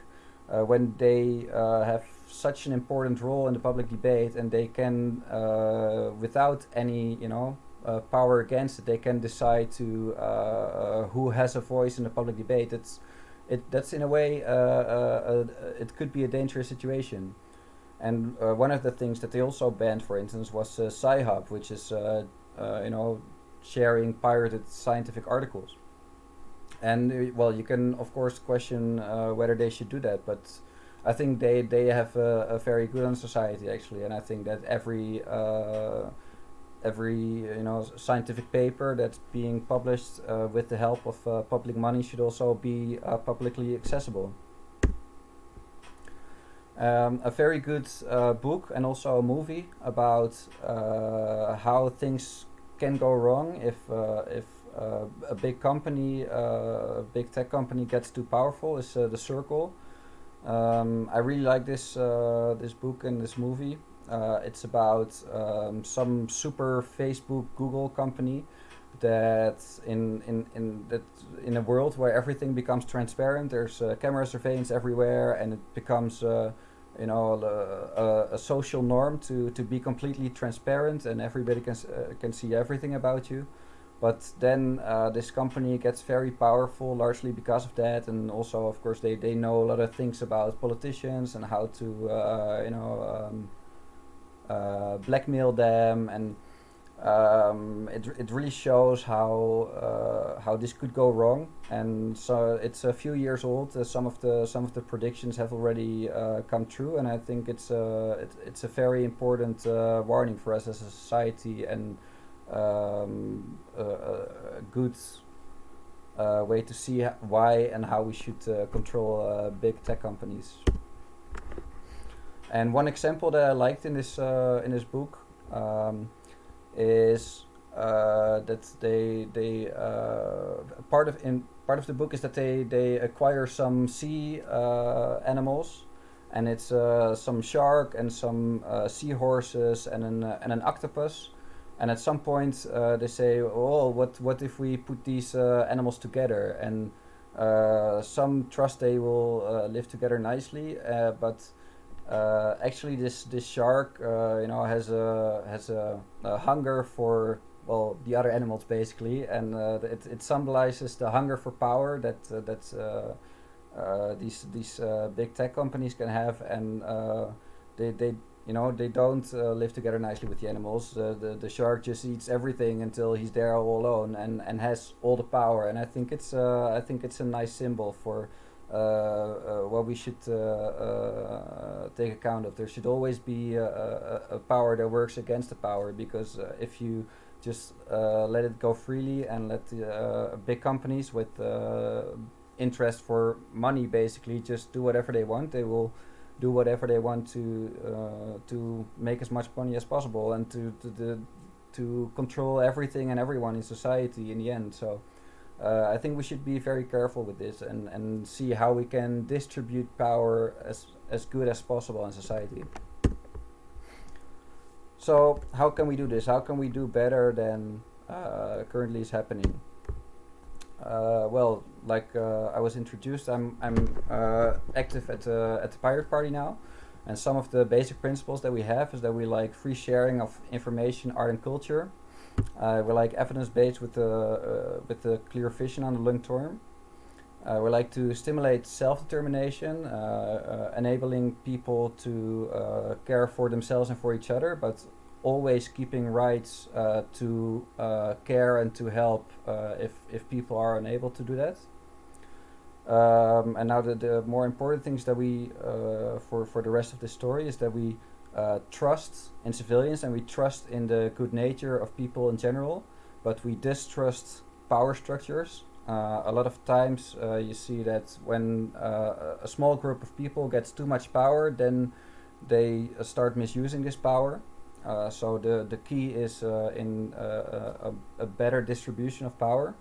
uh, when they uh, have such an important role in the public debate and they can uh, without any you know uh, power against it they can decide to who has a voice in the public debate it's it that's in a way uh, uh, uh, it could be a dangerous situation. And one of the things that they also banned, for instance, was Sci-Hub, which is you know sharing pirated scientific articles. And uh, well, you can of course question uh, whether they should do that, but I think they they have a, a, very good on society actually, and I think that every uh, every you know scientific paper that's being published uh, with the help of uh, public money should also be uh, publicly accessible. Um, a very good book and also a movie about how things can go wrong if if a big company, a big tech company gets too powerful is The Circle. Um, I really like this this book and this movie. Uh, it's about um, some super Facebook Google company that in in in that in a world where everything becomes transparent, there's uh, camera surveillance everywhere, and it becomes uh, you know a, a, social norm to to be completely transparent, and everybody can uh, can see everything about you. But then uh, this company gets very powerful, largely because of that, and also of course they they know a lot of things about politicians and how to uh, you know. Um, uh, blackmail them and um, it, it really shows how uh, how this could go wrong. And so it's a few years old. Uh, some of the some of the predictions have already uh, come true. And I think it's a it, it's a very important uh, warning for us as a society and um, a, good uh, way to see why and how we should control big tech companies. And one example that I liked in this uh, in this book um, is uh, that they they uh, part of in part of the book is that they they acquire some sea uh, animals, and it's uh, some shark and some uh, seahorses and an and an octopus. And at some point they say, "Oh, what what if we put these animals together?" And some trust they will live together nicely, but uh, actually, this this shark, uh, you know, has a has a, a, hunger for well the other animals basically, and uh, it it symbolizes the hunger for power that uh, that uh, uh, these these big tech companies can have, and they they you know they don't live together nicely with the animals. the the shark just eats everything until he's there all alone and and has all the power, and I think it's I think it's a nice symbol for uh, uh, Uh, uh, what we should uh, uh, take account of. There should always be a, a, power that works against the power because if you just let it go freely and let the, big companies with interest for money basically just do whatever they want, they will do whatever they want to uh, to make as much money as possible and to to, to to control everything and everyone in society in the end. So uh, I think we should be very careful with this and, and see how we can distribute power as, as good as possible in society. So how can we do this? How can we do better than uh, currently is happening? Uh, well, like uh, I was introduced, I'm, I'm uh, active at, at the Pirate Party now. And some of the basic principles that we have is that we like free sharing of information, art and culture. Uh, we like evidence-based with the uh, with the clear vision on the long term. Uh, we like to stimulate self-determination, uh, uh, enabling people to uh, care for themselves and for each other, but always keeping rights to care and to help if if people are unable to do that. Um, and now the, the more important things that we for for the rest of the story is that we uh, trust in civilians and we trust in the good nature of people in general, but we distrust power structures. Uh, a lot of times uh, you see that when uh, a small group of people gets too much power, then they uh, start misusing this power. Uh, so the, the key is in a, a, better distribution of power,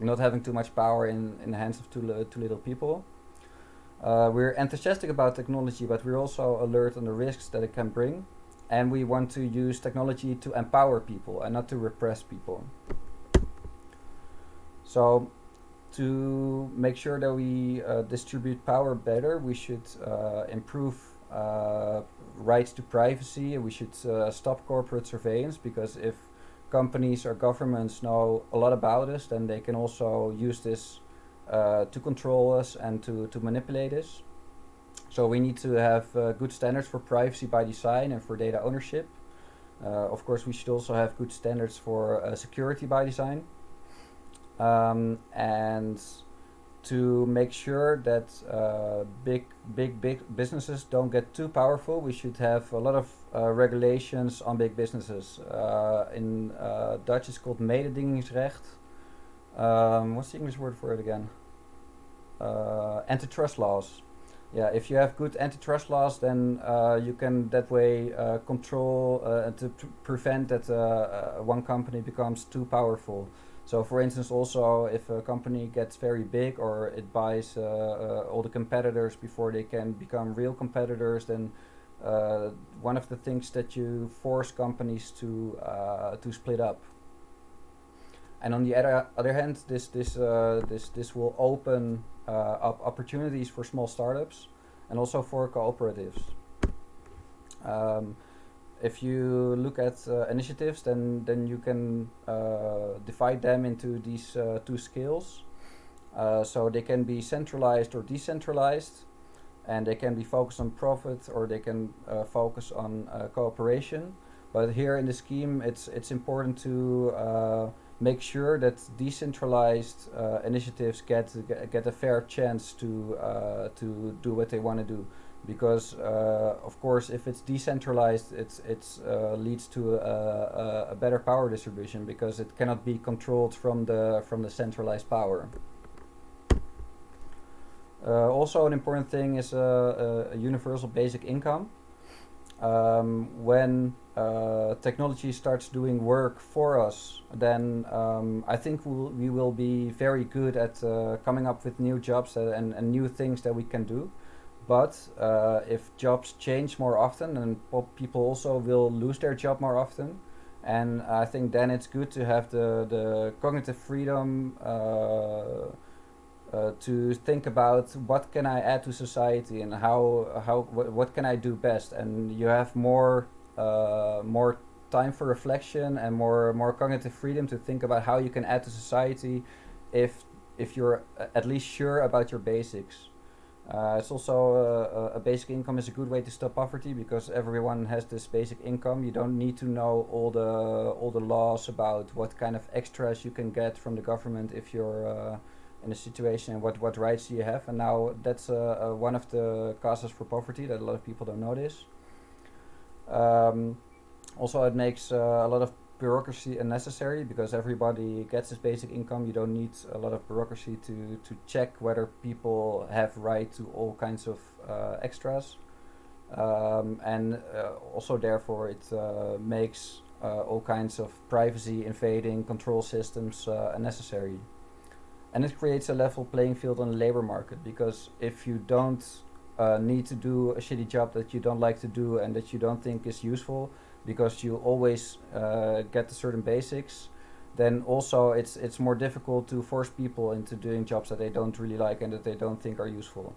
not having too much power in, in the hands of too, too little people. Uh, we're enthusiastic about technology, but we're also alert on the risks that it can bring. And we want to use technology to empower people and not to repress people. So to make sure that we uh, distribute power better, we should uh, improve uh, rights to privacy. We should uh, stop corporate surveillance because if companies or governments know a lot about us, then they can also use this uh, to control us and to, to manipulate us. So we need to have uh, good standards for privacy by design and for data ownership. Uh, of course, we should also have good standards for uh, security by design. Um, and to make sure that uh, big, big, big businesses don't get too powerful, we should have a lot of uh, regulations on big businesses. Uh, in uh, Dutch, it's called mededingingsrecht. Um, what's the English word for it again? Uh, antitrust laws. Yeah, if you have good antitrust laws, then uh, you can that way control to prevent that one company becomes too powerful. So for instance, also if a company gets very big or it buys uh, uh, all the competitors before they can become real competitors, then uh, one of the things that you force companies to uh, to split up. And on the other other hand, this this uh, this this will open uh, up opportunities for small startups and also for cooperatives. Um, if you look at uh, initiatives, then then you can uh, divide them into these uh, two scales. Uh, so they can be centralized or decentralized, and they can be focused on profit or they can uh, focus on uh, cooperation. But here in the scheme, it's it's important to make sure that decentralized initiatives get get a fair chance to to do what they want to do. Because uh, of course if it's decentralized it's it's uh, leads to a, a, better power distribution because it cannot be controlled from the from the centralized power. Uh, also an important thing is a, a universal basic income. Um, when uh, technology starts doing work for us then um, I think we'll, we will be very good at uh, coming up with new jobs and, and new things that we can do. But uh, if jobs change more often, and people also will lose their job more often, and I think then it's good to have the the cognitive freedom uh, uh, to think about what can I add to society and how how what, what can I do best, and you have more uh, more time for reflection and more more cognitive freedom to think about how you can add to society if if you're at least sure about your basics. Uh, it's also uh, a basic income is a good way to stop poverty because everyone has this basic income. You don't need to know all the all the laws about what kind of extras you can get from the government if you're uh, in a situation and what what rights do you have. And now that's uh, uh, one of the causes for poverty that a lot of people don't notice. Um, also, it makes uh, a lot of bureaucracy unnecessary because everybody gets his basic income. You don't need a lot of bureaucracy to, to check whether people have right to all kinds of uh, extras. Um, and uh, also therefore it uh, makes uh, all kinds of privacy invading control systems uh, unnecessary. And it creates a level playing field on the labor market because if you don't uh, need to do a shitty job that you don't like to do and that you don't think is useful, because you always uh, get the certain basics then also it's it's more difficult to force people into doing jobs that they don't really like and that they don't think are useful.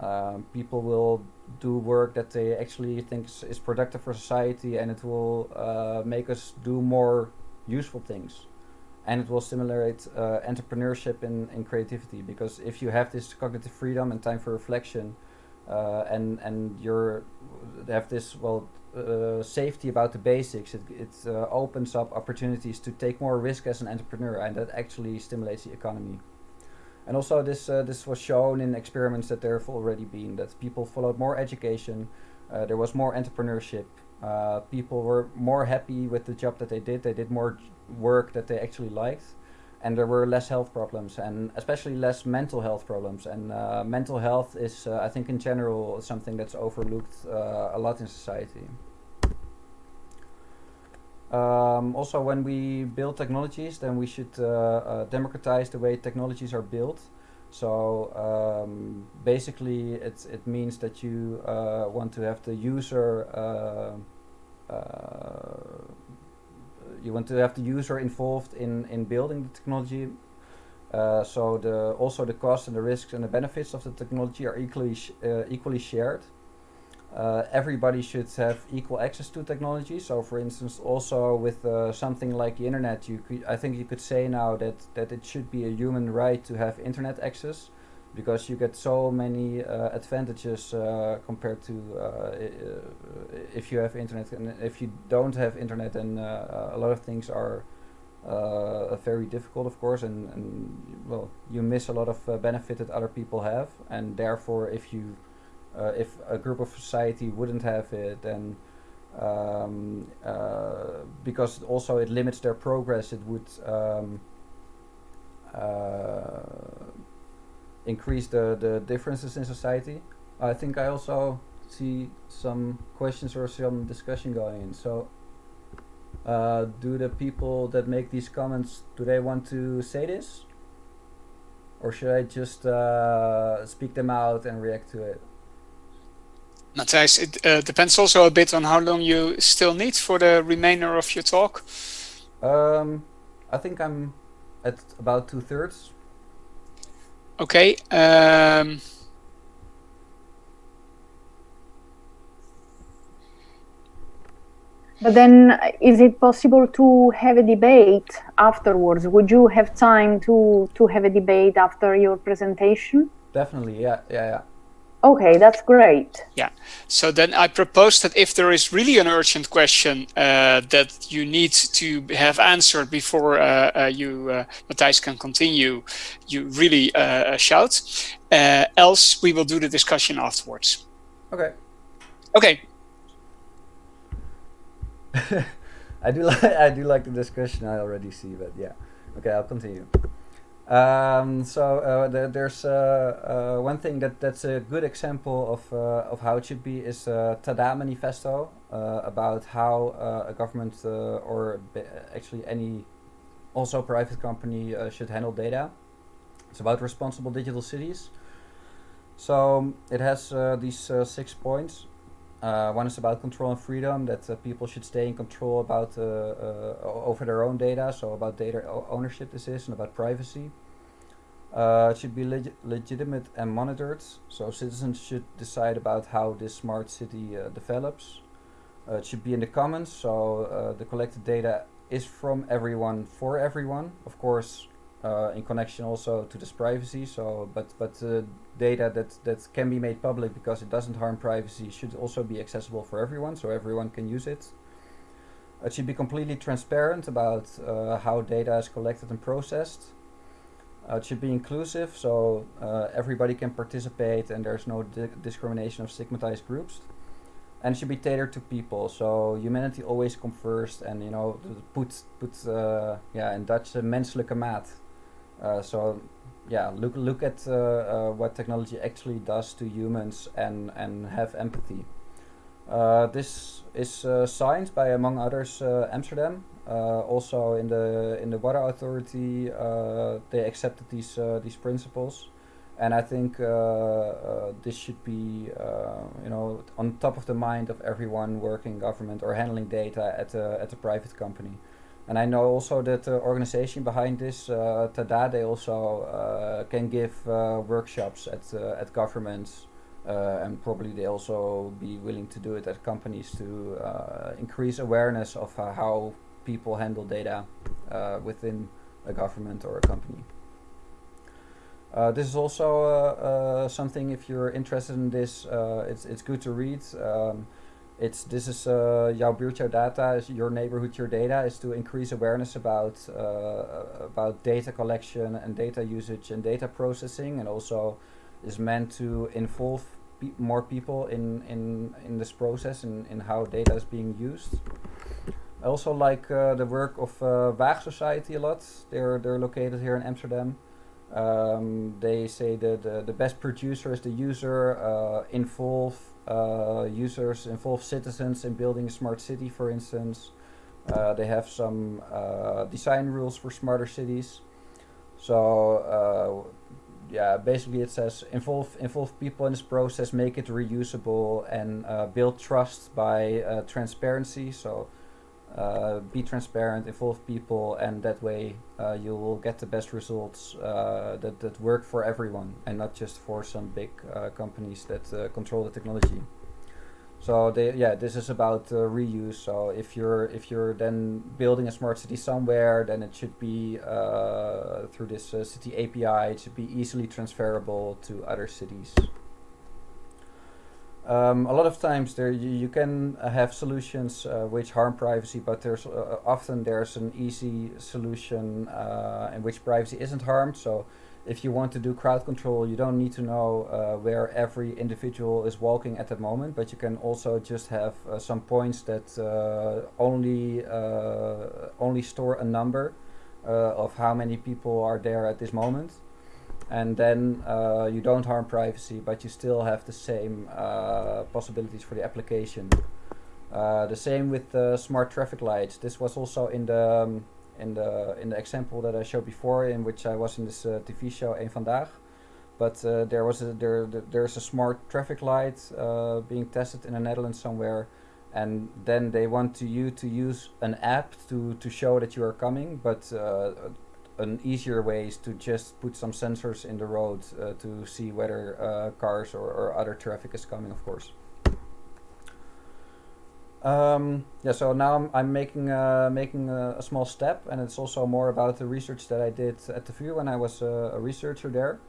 Um, people will do work that they actually think is, is productive for society and it will uh, make us do more useful things. And it will stimulate uh, entrepreneurship and, and creativity because if you have this cognitive freedom and time for reflection uh, and, and you're have this, well, uh, safety about the basics. It, it uh, opens up opportunities to take more risk as an entrepreneur, and that actually stimulates the economy. And also, this uh, this was shown in experiments that there have already been that people followed more education, uh, there was more entrepreneurship. Uh, people were more happy with the job that they did. They did more work that they actually liked, and there were less health problems, and especially less mental health problems. And uh, mental health is, I think, in general, something that's overlooked a lot in society. Um, also, when we build technologies, then we should uh, uh, democratize the way technologies are built. So um, basically, it's, it means that you uh, want to have the user uh, uh, you want to have the user involved in in building the technology. Uh, so the also the costs and the risks and the benefits of the technology are equally sh equally shared uh, everybody should have equal access to technology. So, for instance, also with uh, something like the internet, you could, I think you could say now that that it should be a human right to have internet access. Because you get so many uh, advantages uh, compared to uh, if you have internet. And if you don't have internet then uh, a lot of things are uh, very difficult of course. And, and well you miss a lot of uh, benefit that other people have. And therefore if you if a group of society wouldn't have it then um, because also it limits their progress it would um, increase the, the differences in society. I think I also see some questions or some discussion going in. So, uh, do the people that make these comments do they want to say this, or should I just uh, speak them out and react to it? Matthijs, it uh, depends also a bit on how long you still need for the remainder of your talk. Um, I think I'm at about two thirds. Okay. Um, but then, is it possible to have a debate afterwards? Would you have time to to have a debate after your presentation? Definitely, yeah, yeah, yeah. Okay, that's great. Yeah. So then I propose that if there is really an urgent question uh, that you need to have answered before uh, uh, you, uh, Matthijs, can continue, you really uh, uh, shout. Uh, else, we will do the discussion afterwards. Okay. Okay. (laughs) I do like (laughs) I do like the discussion. I already see, but yeah. Okay, I'll continue. Um, so uh, the, there's uh, uh, one thing that that's a good example of uh, of how it should be is uh, Tada Manifesto uh, about how a government or actually any also private company should handle data. It's about responsible digital cities. So it has these six points. One is about control and freedom, that people should stay in control about over their own data, so about data ownership this is, and about privacy. Uh, it should be leg legitimate and monitored, so citizens should decide about how this smart city uh, develops. Uh, it should be in the commons, so uh, the collected data is from everyone for everyone. Of course, uh, in connection also to this privacy. So, but but data that that can be made public because it doesn't harm privacy should also be accessible for everyone, so everyone can use it. It should be completely transparent about uh, how data is collected and processed. Uh, it should be inclusive, so uh, everybody can participate and there's no di discrimination of stigmatized groups. And it should be tailored to people, so humanity always comes first and, you know, put, put uh, yeah, in Dutch, uh, menselijke maat. Uh, so, yeah, look, look at uh, uh, what technology actually does to humans and, and have empathy. this is signed by, among others, Amsterdam, uh, also in the in the water authority, uh, they accepted these uh, these principles, and I think this should be you know on top of the mind of everyone working government or handling data at a at a private company. And I know also that the organization behind this, uh, Tada, they also uh, can give uh, workshops at uh, at governments, and probably they also be willing to do it at companies to increase awareness of how people handle data uh, within a government or a company. Uh, this is also uh, uh something if you're interested in this, uh, it's it's good to read. Um, it's this is uh, buurt jouw data is your neighborhood your data is to increase awareness about about data collection and data usage and data processing and also is meant to involve pe more people in in in this process and in how data is being used. I also like uh, the work of uh, Waag Society a lot. They're they're located here in Amsterdam. Um, they say that the, the best producer is the user. Uh, involve uh, users, involve citizens in building a smart city, for instance. Uh, they have some uh, design rules for smarter cities. So yeah, basically it says involve involve people in this process, make it reusable, and build trust by transparency. So uh, be transparent, involve people, and that way uh, you will get the best results uh, that, that work for everyone and not just for some big uh, companies that uh, control the technology. So they, yeah, this is about uh, reuse. So if you're if you're then building a smart city somewhere, then it should be through this city API. It should be easily transferable to other cities. Um, a lot of times there you, you can uh, have solutions uh, which harm privacy, but there's uh, often there's an easy solution uh, in which privacy isn't harmed. So if you want to do crowd control, you don't need to know uh, where every individual is walking at the moment, but you can also just have uh, some points that only only store a number of how many people are there at this moment and then uh, you don't harm privacy, but you still have the same uh, possibilities for the application. Uh, the same with the smart traffic lights. This was also in the um, in the in the example that I showed before, in which I was in this uh, TV show Een Vandaag. But uh, there was a, there there's a smart traffic light uh, being tested in the Netherlands somewhere, and then they want to you to use an app to to show that you are coming, but an easier way is to just put some sensors in the road uh, to see whether uh, cars or, or, other traffic is coming, of course. Um, yeah, so now I'm, I'm making uh, making a, a, small step, and it's also more about the research that I did at the VU when I was a researcher there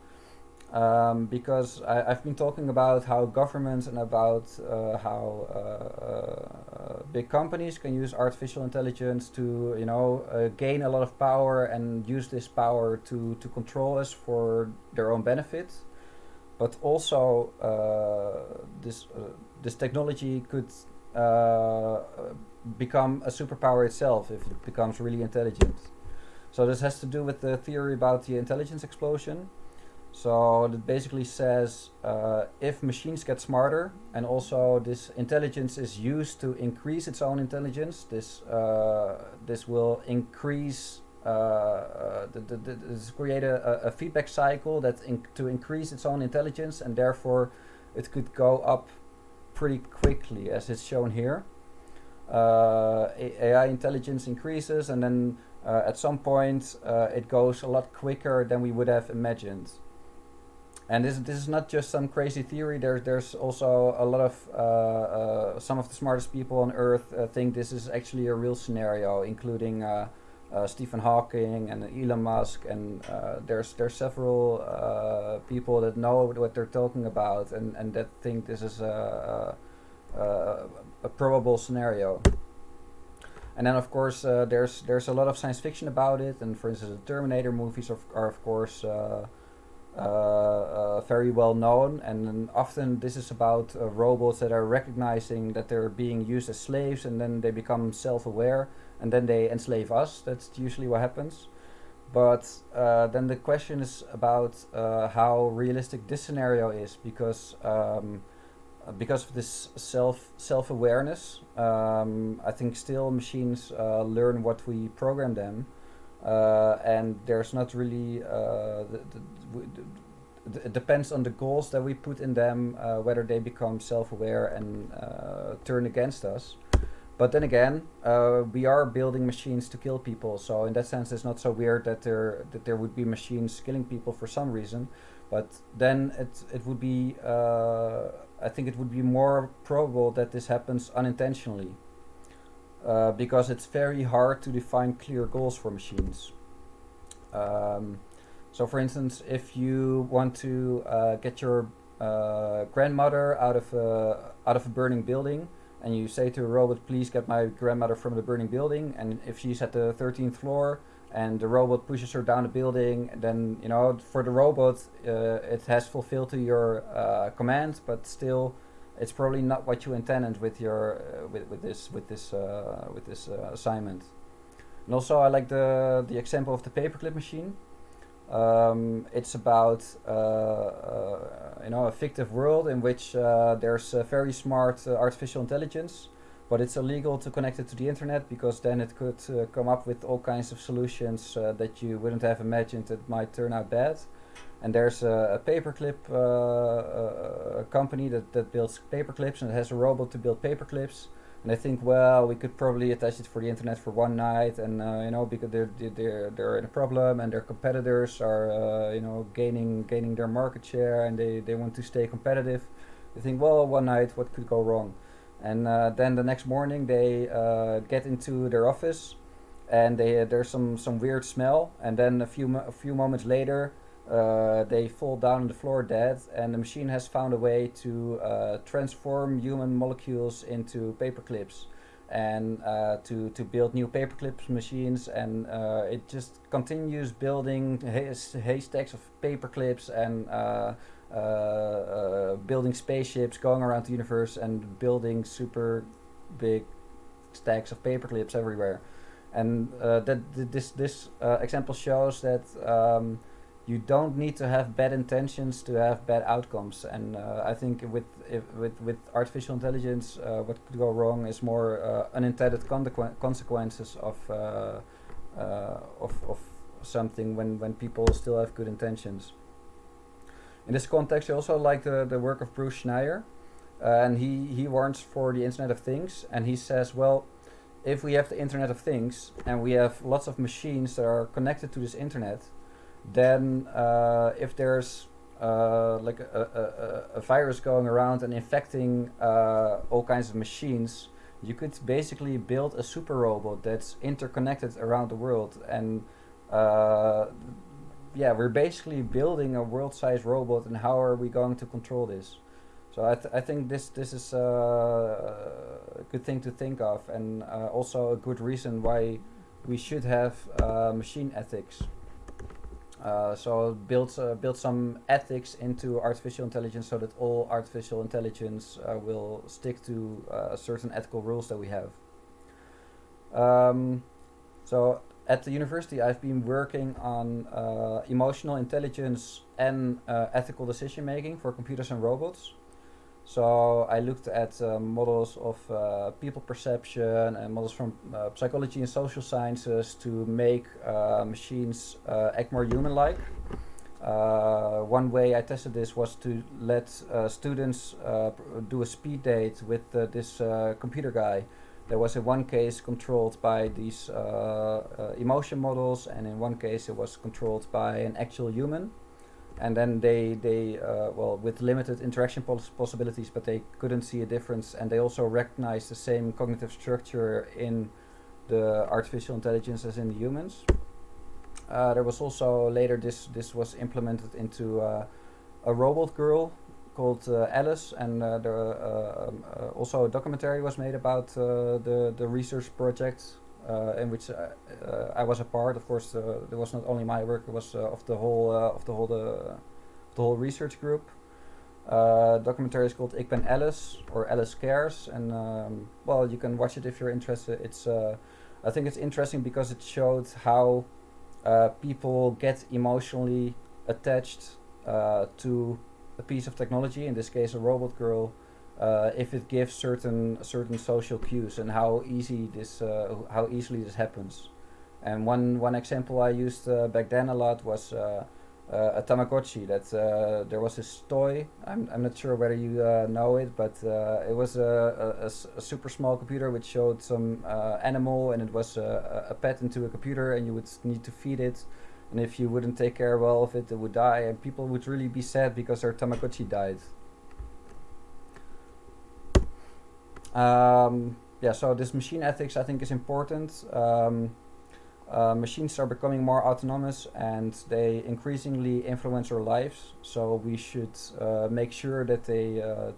um, because I, have been talking about how governments and about uh, how uh, uh, big companies can use artificial intelligence to, you know, uh, gain a lot of power and use this power to, to control us for their own benefit. But also, uh, this this technology could become a superpower itself if it becomes really intelligent. So this has to do with the theory about the intelligence explosion. So it basically says uh, if machines get smarter and also this intelligence is used to increase its own intelligence, this uh, this will increase uh, uh the, the, the, this create a, a, feedback cycle that to increase its own intelligence and therefore it could go up pretty quickly as it's shown here. Uh, AI intelligence increases and then uh, at some point it goes a lot quicker than we would have imagined. And this this is not just some crazy theory. There's there's also a lot of uh, uh, some of the smartest people on Earth uh, think this is actually a real scenario, including uh, uh, Stephen Hawking and Elon Musk. And uh, there's there's several people that know what they're talking about and and that think this is a a, a probable scenario. And then of course there's there's a lot of science fiction about it. And for instance, the Terminator movies are, are of course. Uh, uh, very well known. And often this is about uh, robots that are recognizing that they're being used as slaves and then they become self-aware and then they enslave us. That's usually what happens. But uh, then the question is about uh, how realistic this scenario is because um, because of this self self-awareness um, I think still machines uh, learn what we program them and there's not really uh, the, the, it depends on the goals that we put in them uh, whether they become self-aware and uh, turn against us. But then again uh, we are building machines to kill people. So in that sense it's not so weird that there that there would be machines killing people for some reason. But then it it would be uh, I think it would be more probable that this happens unintentionally uh, because it's very hard to define clear goals for machines. Um, so for instance, if you want to uh, get your uh, grandmother out of, a, out of a burning building, and you say to a robot, please get my grandmother from the burning building, and if she's at the 13th floor, and the robot pushes her down the building, then, you know, for the robot, uh, it has fulfilled to your uh, command, but still it's probably not what you intended with your uh, with, with this with this uh, with this uh, assignment. And also, I like the the example of the paperclip machine. Um, it's about uh, uh, you know a fictive world in which uh, there's a very smart artificial intelligence, but it's illegal to connect it to the internet because then it could come up with all kinds of solutions that you wouldn't have imagined that might turn out bad. And there's a, a paperclip uh, a company that, that builds paperclips and has a robot to build paperclips. And I think, well, we could probably attach it for the internet for one night, and uh, you know, because they're they're they're in a problem, and their competitors are uh, you know gaining gaining their market share, and they they want to stay competitive. They think, well, one night, what could go wrong? And uh, then the next morning they uh, get into their office, and they there's some some weird smell. And then a few a few moments later, uh, they fall down on the floor dead, and the machine has found a way to uh, transform human molecules into paper clips and uh, to to build new paperclips machines, and uh, it just continues building hay- haystacks of paperclips and uh, uh, building spaceships, going around the universe, and building super big stacks of paperclips everywhere. And that th- this this example shows that. Um, you don't need to have bad intentions to have bad outcomes. And uh, I think with if, with with artificial intelligence, uh, what could go wrong is more uh, unintended consequ- consequences of, uh, uh, of of something when when people still have good intentions. In this context, I also like the the work of Bruce Schneier, uh, and he he warns for the Internet of Things, and he says, well. If we have the Internet of Things and we have lots of machines that are connected to this internet, then uh, if there's uh, like a, a, a, virus going around and infecting uh, all kinds of machines, you could basically build a super robot that's interconnected around the world. And uh, yeah, we're basically building a world-sized robot, and how are we going to control this? So I, th- I think this this is uh, a good thing to think of, and uh, also a good reason why we should have machine ethics. Uh, so build uh, build some ethics into artificial intelligence so that all artificial intelligence uh, will stick to uh, certain ethical rules that we have. Um, so at the university, I've been working on uh, emotional intelligence and ethical decision making for computers and robots. So I looked at uh, models of uh, people perception and models from uh, psychology and social sciences to make uh, machines uh, act more human-like. Uh, one way I tested this was to let students do a speed date with this computer guy. There was in one case controlled by these emotion models, and in one case it was controlled by an actual human and then they they uh, well with limited interaction pos- possibilities but they couldn't see a difference. And they also recognized the same cognitive structure in the artificial intelligence as in the humans. Uh, there was also later this this was implemented into uh, a robot girl called uh, Alice. And uh, there uh, um, also a documentary was made about the the research project in which uh, uh, I was a part. Of course, uh, there was not only my work; it was uh, of the whole uh, of the whole the, the whole research group. Uh, documentary is called Ik ben Alice or Alice Cares, and um, well, you can watch it if you're interested. It's uh, I think it's interesting because it showed how uh, people get emotionally attached uh, to a piece of technology. In this case, a robot girl, uh, if it gives certain certain social cues and how easy this uh, how easily this happens. And one one example I used uh, back then a lot was uh, uh, a Tamagotchi. That uh, there was this toy. I'm I'm not sure whether you know it, but it was a super small computer which showed some animal, and it was a, a a pet into a computer, and you would need to feed it. And if you wouldn't take care well of it, it would die, and people would really be sad because their Tamagotchi died. Um, yeah, so this machine ethics I think is important. Um, uh, machines are becoming more autonomous and they increasingly influence our lives. So we should uh, make sure that they uh,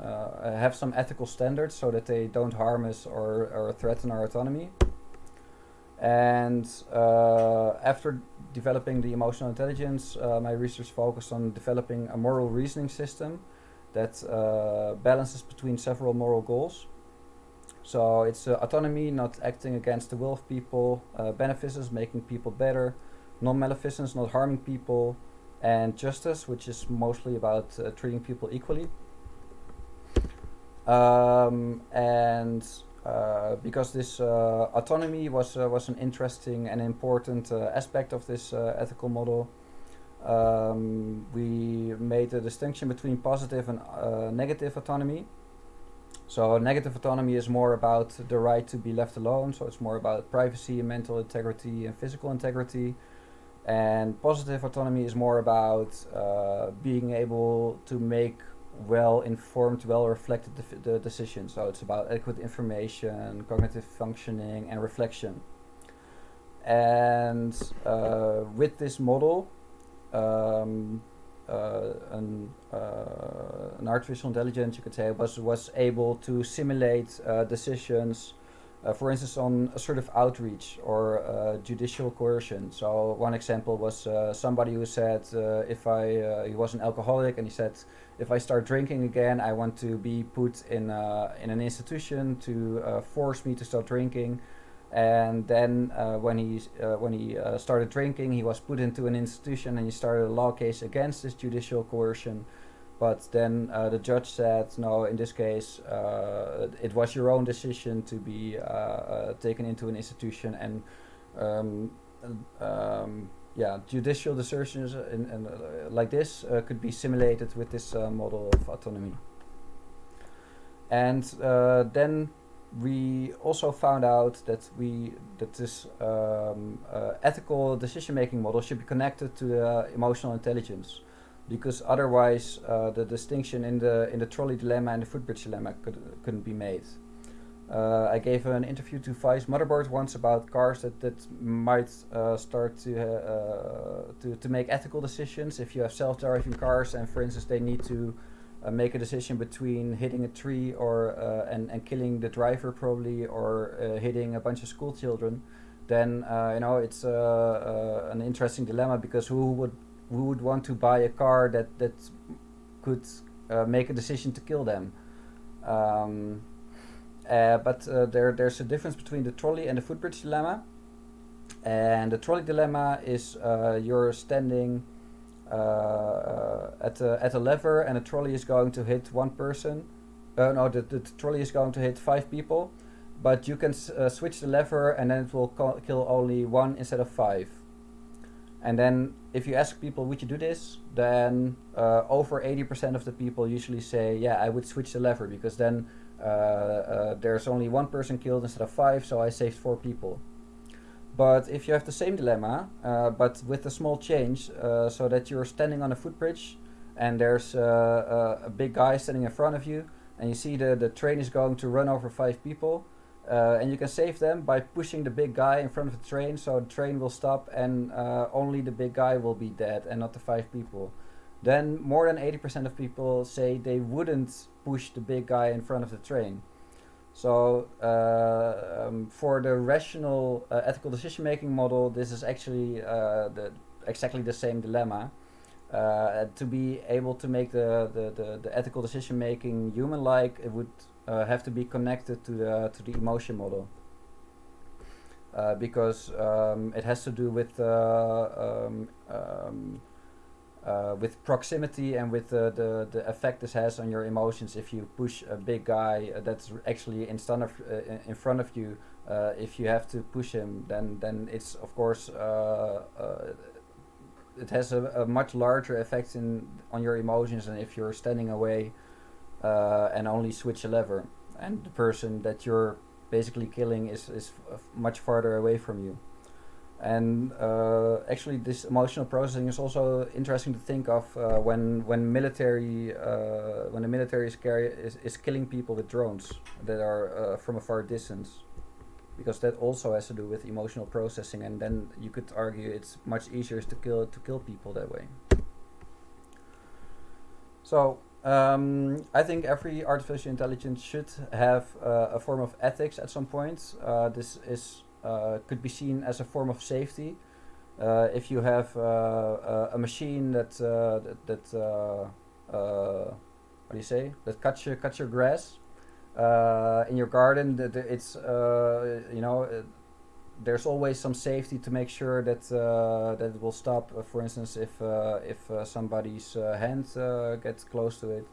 uh, have some ethical standards so that they don't harm us or, or threaten our autonomy. And uh, after developing the emotional intelligence, uh, my research focused on developing a moral reasoning system that uh, balances between several moral goals. So it's uh, autonomy, not acting against the will of people, uh, beneficence, making people better, non-maleficence, not harming people, and justice, which is mostly about uh, treating people equally. Um, and uh, because this uh, autonomy was was an interesting and important aspect of this ethical model, um, we made a distinction between positive and uh, negative autonomy. So negative autonomy is more about the right to be left alone. So it's more about privacy, and mental integrity, and physical integrity. And positive autonomy is more about uh, being able to make well informed, well reflected the, the decision. So it's about adequate information, cognitive functioning, and reflection. And uh, with this model, um, uh, an, uh, an artificial intelligence, you could say, was was able to simulate uh, decisions uh, for instance, on assertive outreach or uh, judicial coercion. So one example was somebody who said, if I, he was an alcoholic, and he said, if I start drinking again, I want to be put in in an institution to force me to stop drinking. And then when he when he started drinking, he was put into an institution, and he started a law case against this judicial coercion. But then uh, the judge said, no, in this case, uh, it was your own decision to be uh, uh taken into an institution and um, um, yeah, judicial decisions in, in, uh, like this uh, could be simulated with this model of autonomy. And then we also found out that we that this um, ethical decision-making model should be connected to emotional intelligence because otherwise uh, the distinction in the in the trolley dilemma and the footbridge dilemma could, couldn't be made. Uh, I gave an interview to Vice Motherboard once about cars that, that might uh, start to, uh, to to make ethical decisions. If you have self-driving cars and, for instance, they need to uh, make a decision between hitting a tree or uh, and and killing the driver probably or hitting a bunch of school children, then you know it's an interesting dilemma because who would who would want to buy a car that that could uh, make a decision to kill them. Um, uh, but uh, there there's a difference between the trolley and the footbridge dilemma. And the trolley dilemma is uh, you're standing uh, uh, at a, at a lever and a trolley is going to hit one person. no, the, the trolley is going to hit five people, but you can switch the lever and then it will kill only one instead of five. And then if you ask people, would you do this? Then uh, over 80% of the people usually say, yeah, I would switch the lever because then uh, uh, there's only one person killed instead of five, so I saved four people. But if you have the same dilemma, uh, but with a small change, uh, so that you're standing on a footbridge and there's uh, a big guy standing in front of you, and you see the, the train is going to run over five people, uh, and you can save them by pushing the big guy in front of the train so the train will stop and uh, only the big guy will be dead and not the five people. Then more than 80% of people say they wouldn't push the big guy in front of the train. So uh, um, for the rational uh, ethical decision making model, this is actually uh, the, exactly the same dilemma. Uh, to be able to make the, the, the, the ethical decision making human-like, it would uh, have to be connected to the to the emotion model uh, because um, it has to do with um, um, uh, with proximity and with the, the the effect this has on your emotions if you push a big guy uh, that's actually in front of uh, in front of you if you have to push him then then it's of course it has a, a, much larger effect in on your emotions than if you're standing away uh, and only switch a lever. And the person that you're basically killing is, is much farther away from you. And uh, actually, this emotional processing is also interesting to think of uh, when when military uh, when the military is, carry, is, is killing people with drones that are uh, from a far distance, because that also has to do with emotional processing. And then you could argue it's much easier to kill to kill people that way. So um, I think every artificial intelligence should have uh, a form of ethics at some point. Uh, this is could be seen as a form of safety. Uh, if you have uh, a machine that uh, that, that what do you say that cuts your cuts your grass in your garden, that it's you know there's always some safety to make sure that uh, that it will stop. Uh, for instance, if uh, if uh, somebody's uh, hand uh, gets close to it,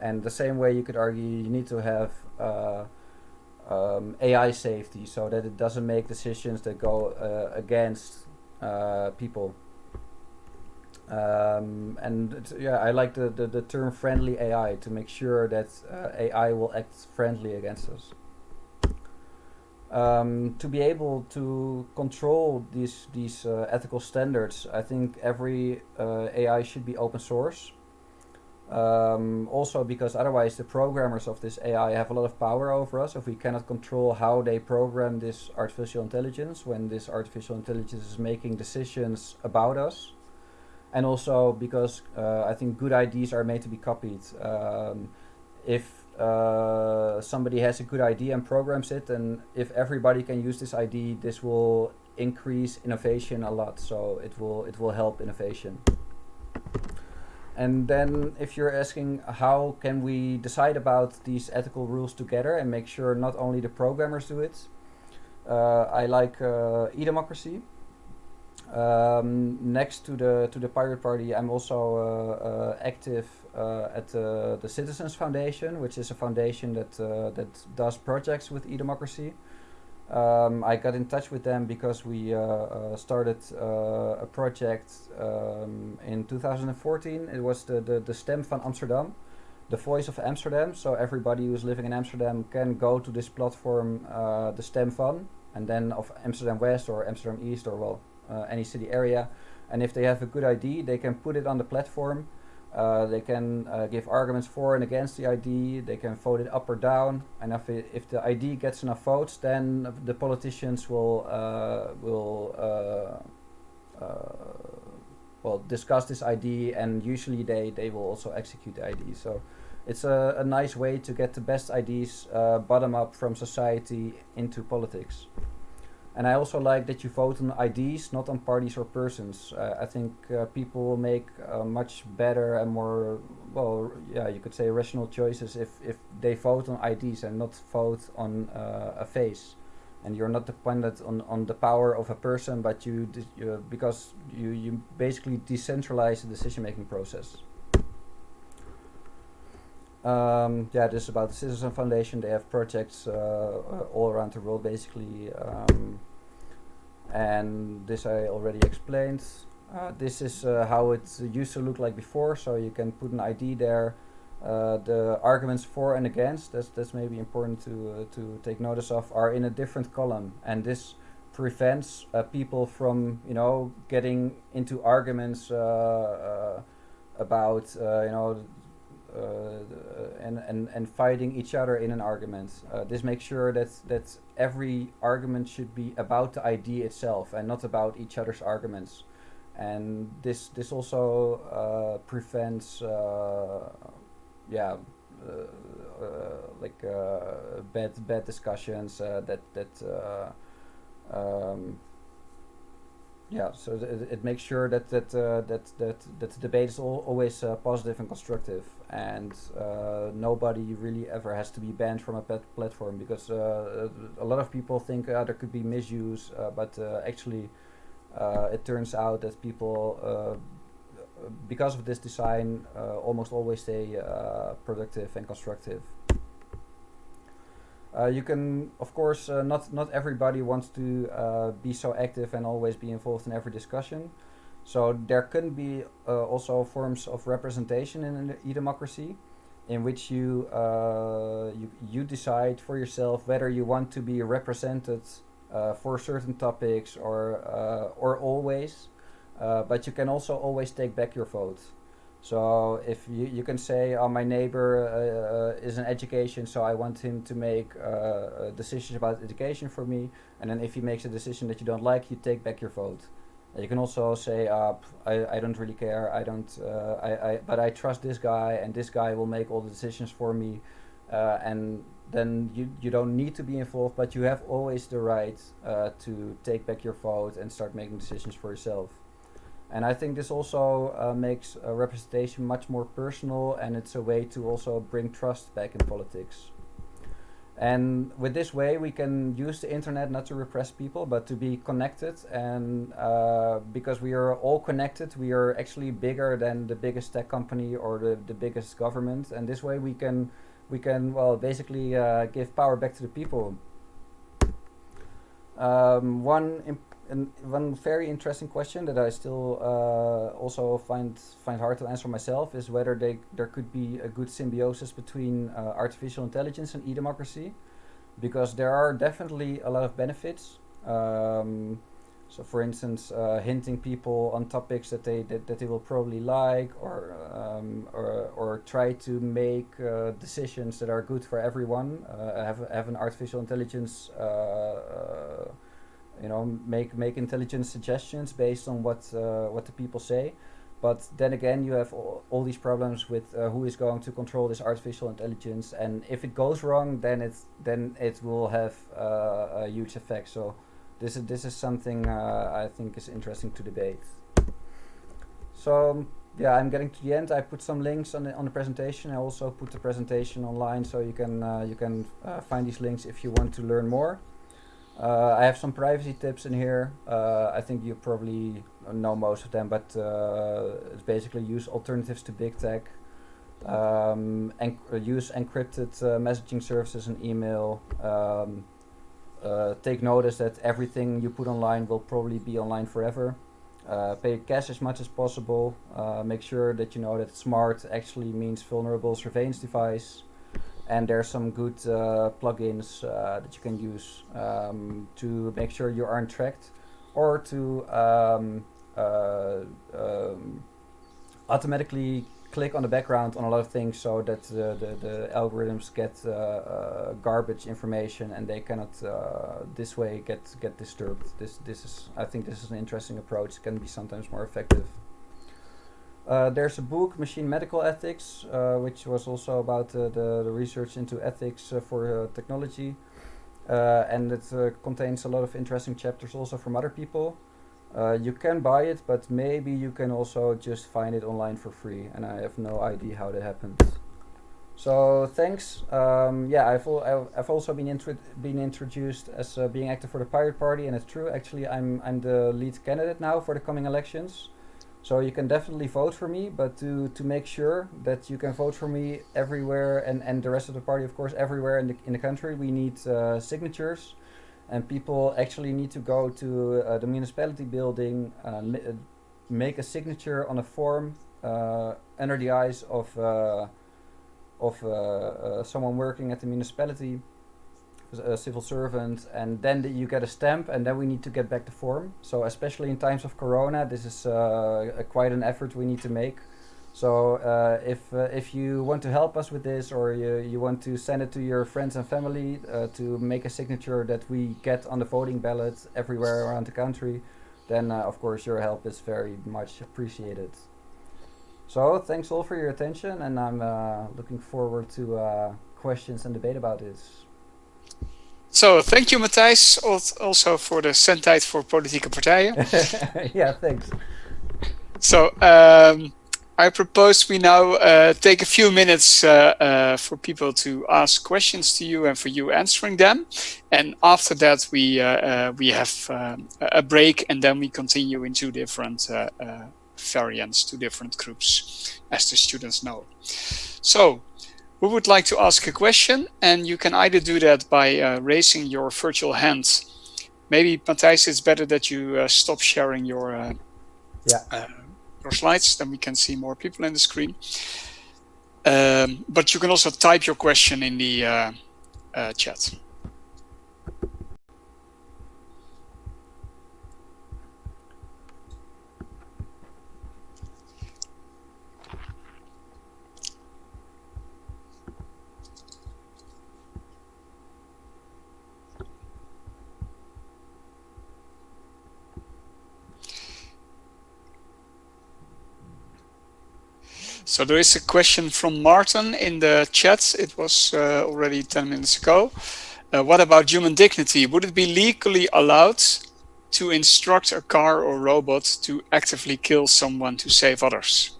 and the same way you could argue you need to have um, AI safety so that it doesn't make decisions that go against people. Um, and yeah, I like the, the, the term friendly AI to make sure that AI will act friendly against us um, to be able to control these these uh, ethical standards, I think every uh, AI should be open source. Um, also because otherwise the programmers of this AI have a lot of power over us if we cannot control how they program this artificial intelligence when this artificial intelligence is making decisions about us. And also because uh, I think good ideas are made to be copied. Um, if uh, somebody has a good idea and programs it, and if everybody can use this ID, this will increase innovation a lot. So it will it will help innovation. And then if you're asking how can we decide about these ethical rules together and make sure not only the programmers do it, uh, I like uh, e-democracy. Um, next to the to the Pirate Party, I'm also uh, uh active uh, at the Citizens Foundation, which is a foundation that uh, that does projects with e-democracy. Um, I got in touch with them because we uh, uh, started uh, a project um, in 2014. It was the, the, the Stem van Amsterdam, the voice of Amsterdam. So everybody who's living in Amsterdam can go to this platform, uh, the Stem van, and then of Amsterdam West or Amsterdam East or well, uh, any city area. And if they have a good ID, they can put it on the platform uh, they can uh, give arguments for and against the ID. They can vote it up or down. And if, it, if the ID gets enough votes, then the politicians will uh, will uh, uh, well discuss this ID, and usually they they will also execute the ID. So it's a, a nice way to get the best IDs uh, bottom up from society into politics. And I also like that you vote on IDs, not on parties or persons. Uh, I think uh, people will make uh, much better and more, well, yeah, you could say rational choices if, if they vote on IDs and not vote on uh, a face. And you're not dependent on, on the power of a person, but you, you because you, you basically decentralize the decision-making process. Um, yeah, this is about the Citizen Foundation. They have projects uh, uh, all around the world, basically. Um, and this I already explained. Uh, this is uh, how it used to look like before, so you can put an ID there. Uh, the arguments for and against, that's, that's maybe important to, uh, to take notice of, are in a different column. And this prevents people from, you know, getting into arguments about, you know, uh, Uh, and, and, and fighting each other in an argument. Uh, this makes sure that, that every argument should be about the idea itself and not about each other's arguments. And this this also uh, prevents, uh, yeah, uh, like bad bad discussions that that um, yeah, so it, it, makes sure that that uh, that that that the debate is all, always uh, positive and constructive, and uh, nobody really ever has to be banned from a platform because uh, a lot of people think uh, there could be misuse, uh, but actually, it turns out that people, because of this design, almost always stay productive and constructive. Uh, you can, of course, uh, not not everybody wants to uh, be so active and always be involved in every discussion. So there can be uh, also forms of representation in an e-democracy, in which you, uh, you you decide for yourself whether you want to be represented uh, for certain topics or or always, but you can also always take back your vote. So if you, you can say, oh, my neighbor uh, uh, is in education, so I want him to make uh, uh, decisions about education for me. And then if he makes a decision that you don't like, you take back your vote. you can also say, uh, I, I don't really care, I don't, uh, I, I, but I trust this guy and this guy will make all the decisions for me. and then you, you don't need to be involved, but you have always the right to take back your vote and start making decisions for yourself. And I think this also uh, makes representation much more personal and it's a way to also bring trust back in politics. And with this way, we can use the internet not to repress people, but to be connected. And uh, because we are all connected, we are actually bigger than the biggest tech company or the, the biggest government. And this way, we can we can well basically uh, give power back to the people. Um, one and one very interesting question that I still uh, also find find hard to answer myself is whether they there could be a good symbiosis between uh, artificial intelligence and e-democracy, because there are definitely a lot of benefits. Um, So, for instance, uh, hinting people on topics that they that, that they will probably like, or um, or or try to make uh, decisions that are good for everyone. Uh, have have an artificial intelligence, uh, you know, make make intelligent suggestions based on what uh, what the people say. But then again, you have all, all these problems with who is going to control this artificial intelligence, and if it goes wrong, then it's then it will have a huge effect. So this is this is something uh, I think is interesting to debate. So yeah, I'm getting to the end. I put some links on the on the presentation. I also put the presentation online, so you can uh, you can uh, find these links if you want to learn more. Uh, I have some privacy tips in here. Uh, I think you probably know most of them, but uh, it's basically use alternatives to big tech. Um, use encrypted messaging services and email. Um, uh, take notice that everything you put online will probably be online forever. Uh, pay cash as much as possible. Uh, make sure that you know that smart actually means vulnerable surveillance device. And there's some good uh, plugins uh, that you can use um, to make sure you aren't tracked or to um, uh, um, automatically click on the background on a lot of things so that the, the, algorithms get uh, uh, garbage information and they cannot uh, this way get get disturbed. This this is I think this is an interesting approach. It can be sometimes more effective. Uh, there's a book, Machine Medical Ethics, uh, which was also about uh, the, the research into ethics for technology. and it contains a lot of interesting chapters also from other people. Uh, you can buy it, but maybe you can also just find it online for free, and I have no idea how that happens. So thanks. Um, yeah, I've, al I've also been intro been introduced as uh, being active for the Pirate Party, and it's true. Actually, I'm I'm the lead candidate now for the coming elections. So you can definitely vote for me, but to to make sure that you can vote for me everywhere and and the rest of the party, of course, everywhere in the in the country, we need uh, signatures. And people actually need to go to uh, the municipality building, uh, uh make a signature on a form uh, under the eyes of uh, of someone working at the municipality, a civil servant, and then the, you get a stamp, and then we need to get back the form. So especially in times of Corona, this is quite an effort we need to make. So uh, if uh, if you want to help us with this, or you, you want to send it to your friends and family uh, to make a signature that we get on the voting ballot everywhere around the country, then uh, of course your help is very much appreciated. So thanks all for your attention, and I'm uh, looking forward to uh, questions and debate about this. So thank you, Matthijs, also for the zendtijd for politieke partijen. (laughs) yeah, thanks. So. Um, I propose we now uh, take a few minutes uh, uh, for people to ask questions to you and for you answering them. And after that, we uh, uh, we have um, a break and then we continue into different uh, variants to different groups, as the students know. So, who would like to ask a question? And you can either do that by raising your virtual hand. Maybe, Matthijs, it's better that you stop sharing your yeah your slides, then we can see more people in the screen. Um, but you can also type your question in the uh, uh, chat. So there is a question from Martin in the chat. It was uh, already 10 minutes ago. Uh, what about human dignity? Would it be legally allowed to instruct a car or robot to actively kill someone to save others?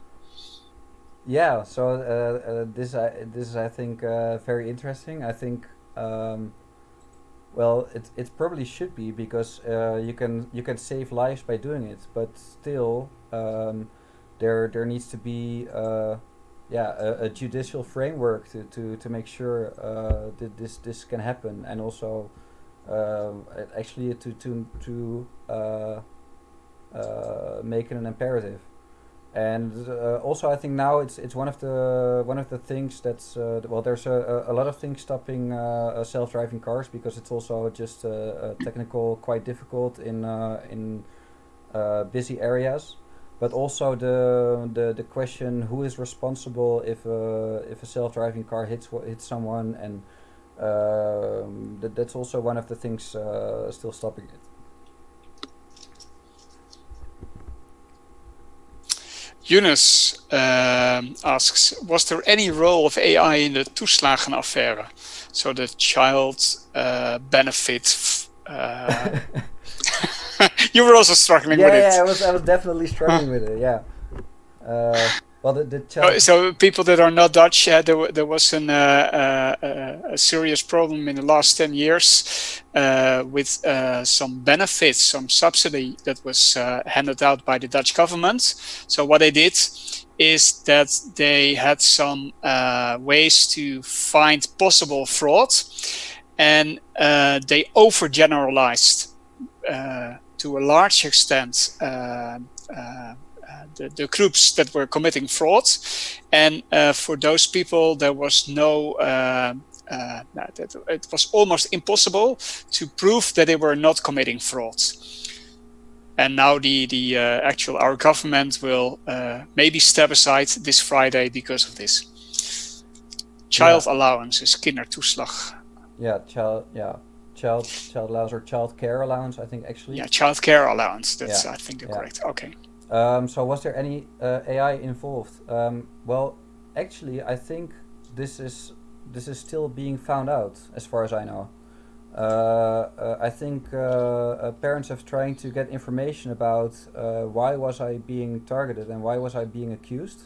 Yeah, so uh, uh this, uh, this is, I think, uh, very interesting. I think, um, well, it, it probably should be because you can you can save lives by doing it, but still, um, there there needs to be uh, yeah a, a, judicial framework to, to, to make sure uh, that this this can happen. And also uh, actually to to to uh, uh, make it an imperative. And uh, also I think now it's it's one of the one of the things that's uh, well there's a, a lot of things stopping uh, self-driving cars because it's also just technical quite difficult in in busy areas but also the the, the question who is responsible if a if a self-driving car hits hits someone and um, that, that's also one of the things still stopping it. Yunus um, asks, was there any role of AI in the toeslagenaffaire? So the child uh, benefit. Uh, (laughs) (laughs) you were also struggling yeah, with yeah, it. Yeah, I was, I was definitely struggling with it. Yeah. Uh, well, the, the oh, so people that are not Dutch, uh, there, there was an, uh, uh, a serious problem in the last 10 years uh, with uh, some benefits, some subsidy that was uh, handed out by the Dutch government. So what they did is that they had some ways to find possible fraud and they overgeneralized to a large extent the, the, groups that were committing fraud. And uh, for those people, there was no, uh, uh, it was almost impossible to prove that they were not committing fraud. And now the, the uh, actual, our government will uh, maybe step aside this Friday because of this. Child yeah. allowance is kindertoeslag. Yeah, child, yeah child child allowance or child care allowance i think actually yeah child care allowance that's yeah. i think the yeah. correct okay um, so was there any uh, AI involved? Um, well, actually, I think this is this is still being found out, as far as I know. Uh, uh, I think uh, uh, parents have trying to get information about uh, why was I being targeted and why was I being accused.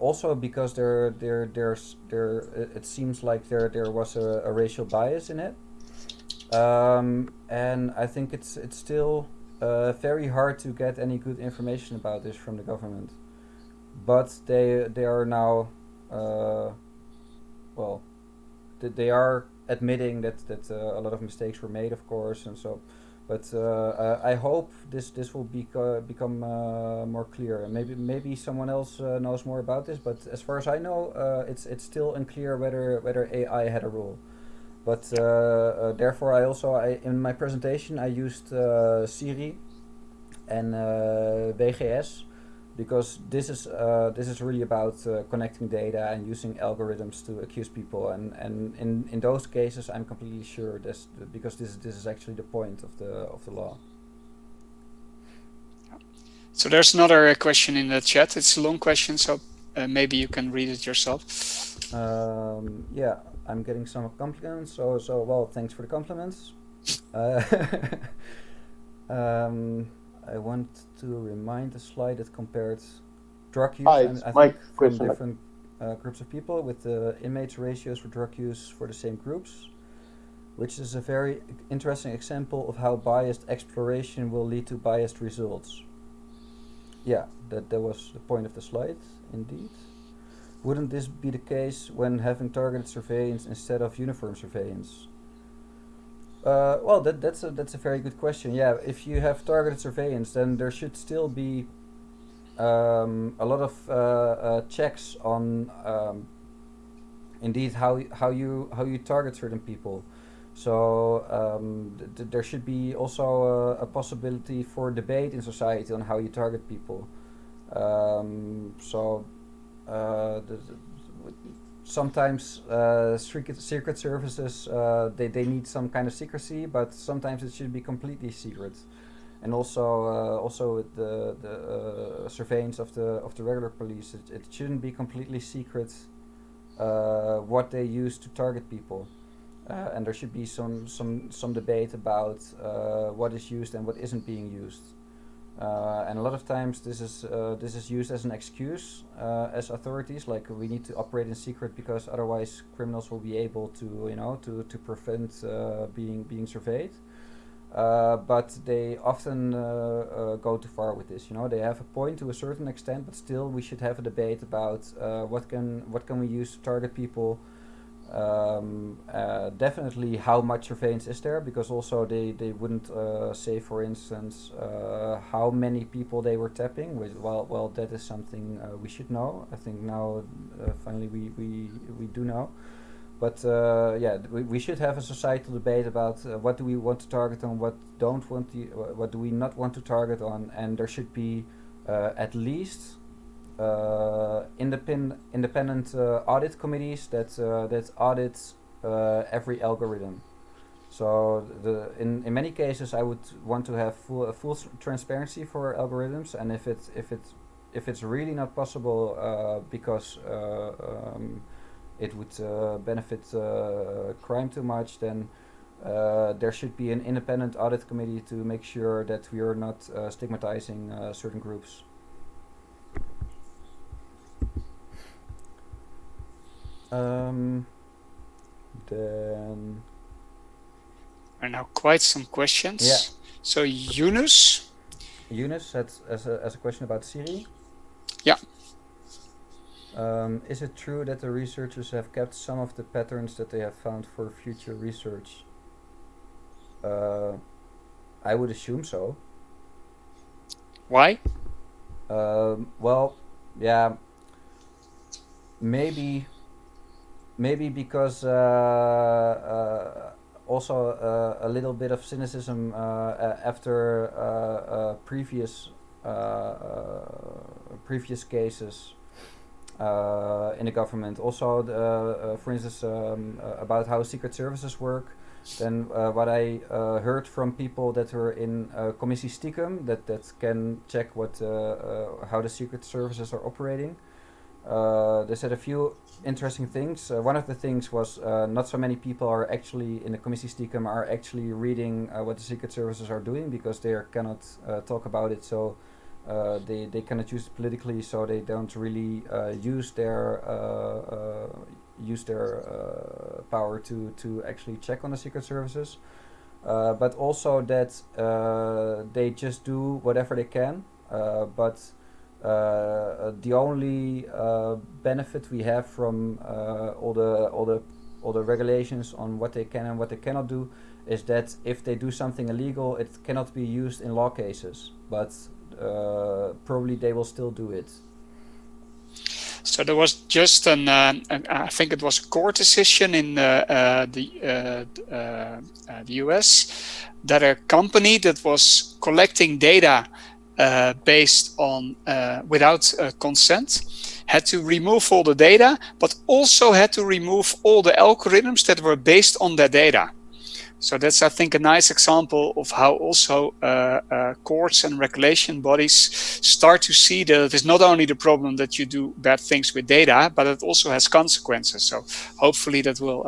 Also, because there there there's there it seems like there there was a, a racial bias in it, um, and I think it's it's still uh, very hard to get any good information about this from the government. But they they are now, uh, well, th they are admitting that that uh, a lot of mistakes were made, of course, and so. But uh, uh, I hope this this will be become uh, more clear. Maybe maybe someone else knows more about this. But as far as I know, it's it's still unclear whether whether AI had a role. But uh, uh, therefore, I also I, in my presentation I used uh, SyRI and WGS because this is uh, this is really about uh, connecting data and using algorithms to accuse people and and in in those cases I'm completely sure this because this this is actually the point of the of the law. So there's another question in the chat. It's a long question, so uh, maybe you can read it yourself. Um, yeah, I'm getting some compliments. So, so well, thanks for the compliments. Uh, (laughs) um, I want to remind the slide that compared drug use Hi, and, I from different uh, groups of people with the inmates ratios for drug use for the same groups, which is a very interesting example of how biased exploration will lead to biased results. Yeah, that, that was the point of the slide, indeed. Wouldn't this be the case when having targeted surveillance instead of uniform surveillance? Uh, well, that, that's a that's a very good question. Yeah, if you have targeted surveillance, then there should still be um, a lot of uh, uh, checks on um, indeed how how you how you target certain people. So um, th there should be also a, a, possibility for debate in society on how you target people. Um, so uh, sometimes uh, secret, secret services uh, they, they need some kind of secrecy but sometimes it should be completely secret. And also uh, also with the, the uh, surveillance of the of the regular police it, it shouldn't be completely secret uh, what they use to target people. And there should be some some some debate about what is used and what isn't being used uh, and a lot of times this is uh, this is used as an excuse uh, as authorities, like we need to operate in secret because otherwise criminals will be able to you know to to prevent uh, being being surveyed. Uh, but they often uh, go too far with this. You know, they have a point to a certain extent, but still we should have a debate about what can what can we use to target people. Um, uh, definitely how much surveillance is there because also they, they wouldn't uh, say for instance uh, how many people they were tapping which, well well that is something uh, we should know. I think now uh, finally we, we we do know. But uh, yeah we, we should have a societal debate about what do we want to target on what don't want to what do we not want to target on and there should be at least uh, independent independent uh, audit committees that uh, that audit every algorithm. So the in, in many cases, I would want to have full full transparency for algorithms, and if it's if it's if it's really not possible uh, because uh, um, it would uh, benefit crime too much, then there should be an independent audit committee to make sure that we are not stigmatizing certain groups. Um, then are now quite some questions. Yeah. So Yunus. Yunus had as a, as a question about SyRI. Yeah. Um, is it true that the researchers have kept some of the patterns that they have found for future research? Uh, I would assume so. Why? Um, well, yeah, maybe maybe because uh, uh, also uh, a little bit of cynicism uh, uh, after uh, previous previous cases in the government. Also, the, for instance, um, about how secret services work. Then what I heard from people that were in Commissie Stiekem, that that can check what how the secret services are operating. They said a few interesting things. Uh, one of the things was uh, not so many people are actually in the Commissie Stiekem are actually reading uh, what the secret services are doing because they cannot uh, talk about it. So uh, they they cannot use it politically, so they don't really uh, use their use their power to to actually check on the secret services. but also that they just do whatever they can, but uh, the only uh, benefit we have from uh, all the all the all the regulations on what they can and what they cannot do is that if they do something illegal, it cannot be used in law cases. But uh, probably they will still do it. So there was just an, uh, an I think it was a court decision in uh, the the US that a company that was collecting data uh, based on uh, without uh, consent had to remove all the data but also had to remove all the algorithms that were based on that data. So that's i think a nice example of how also uh, uh, courts and regulation bodies start to see that it is not only the problem that you do bad things with data but it also has consequences. So hopefully that will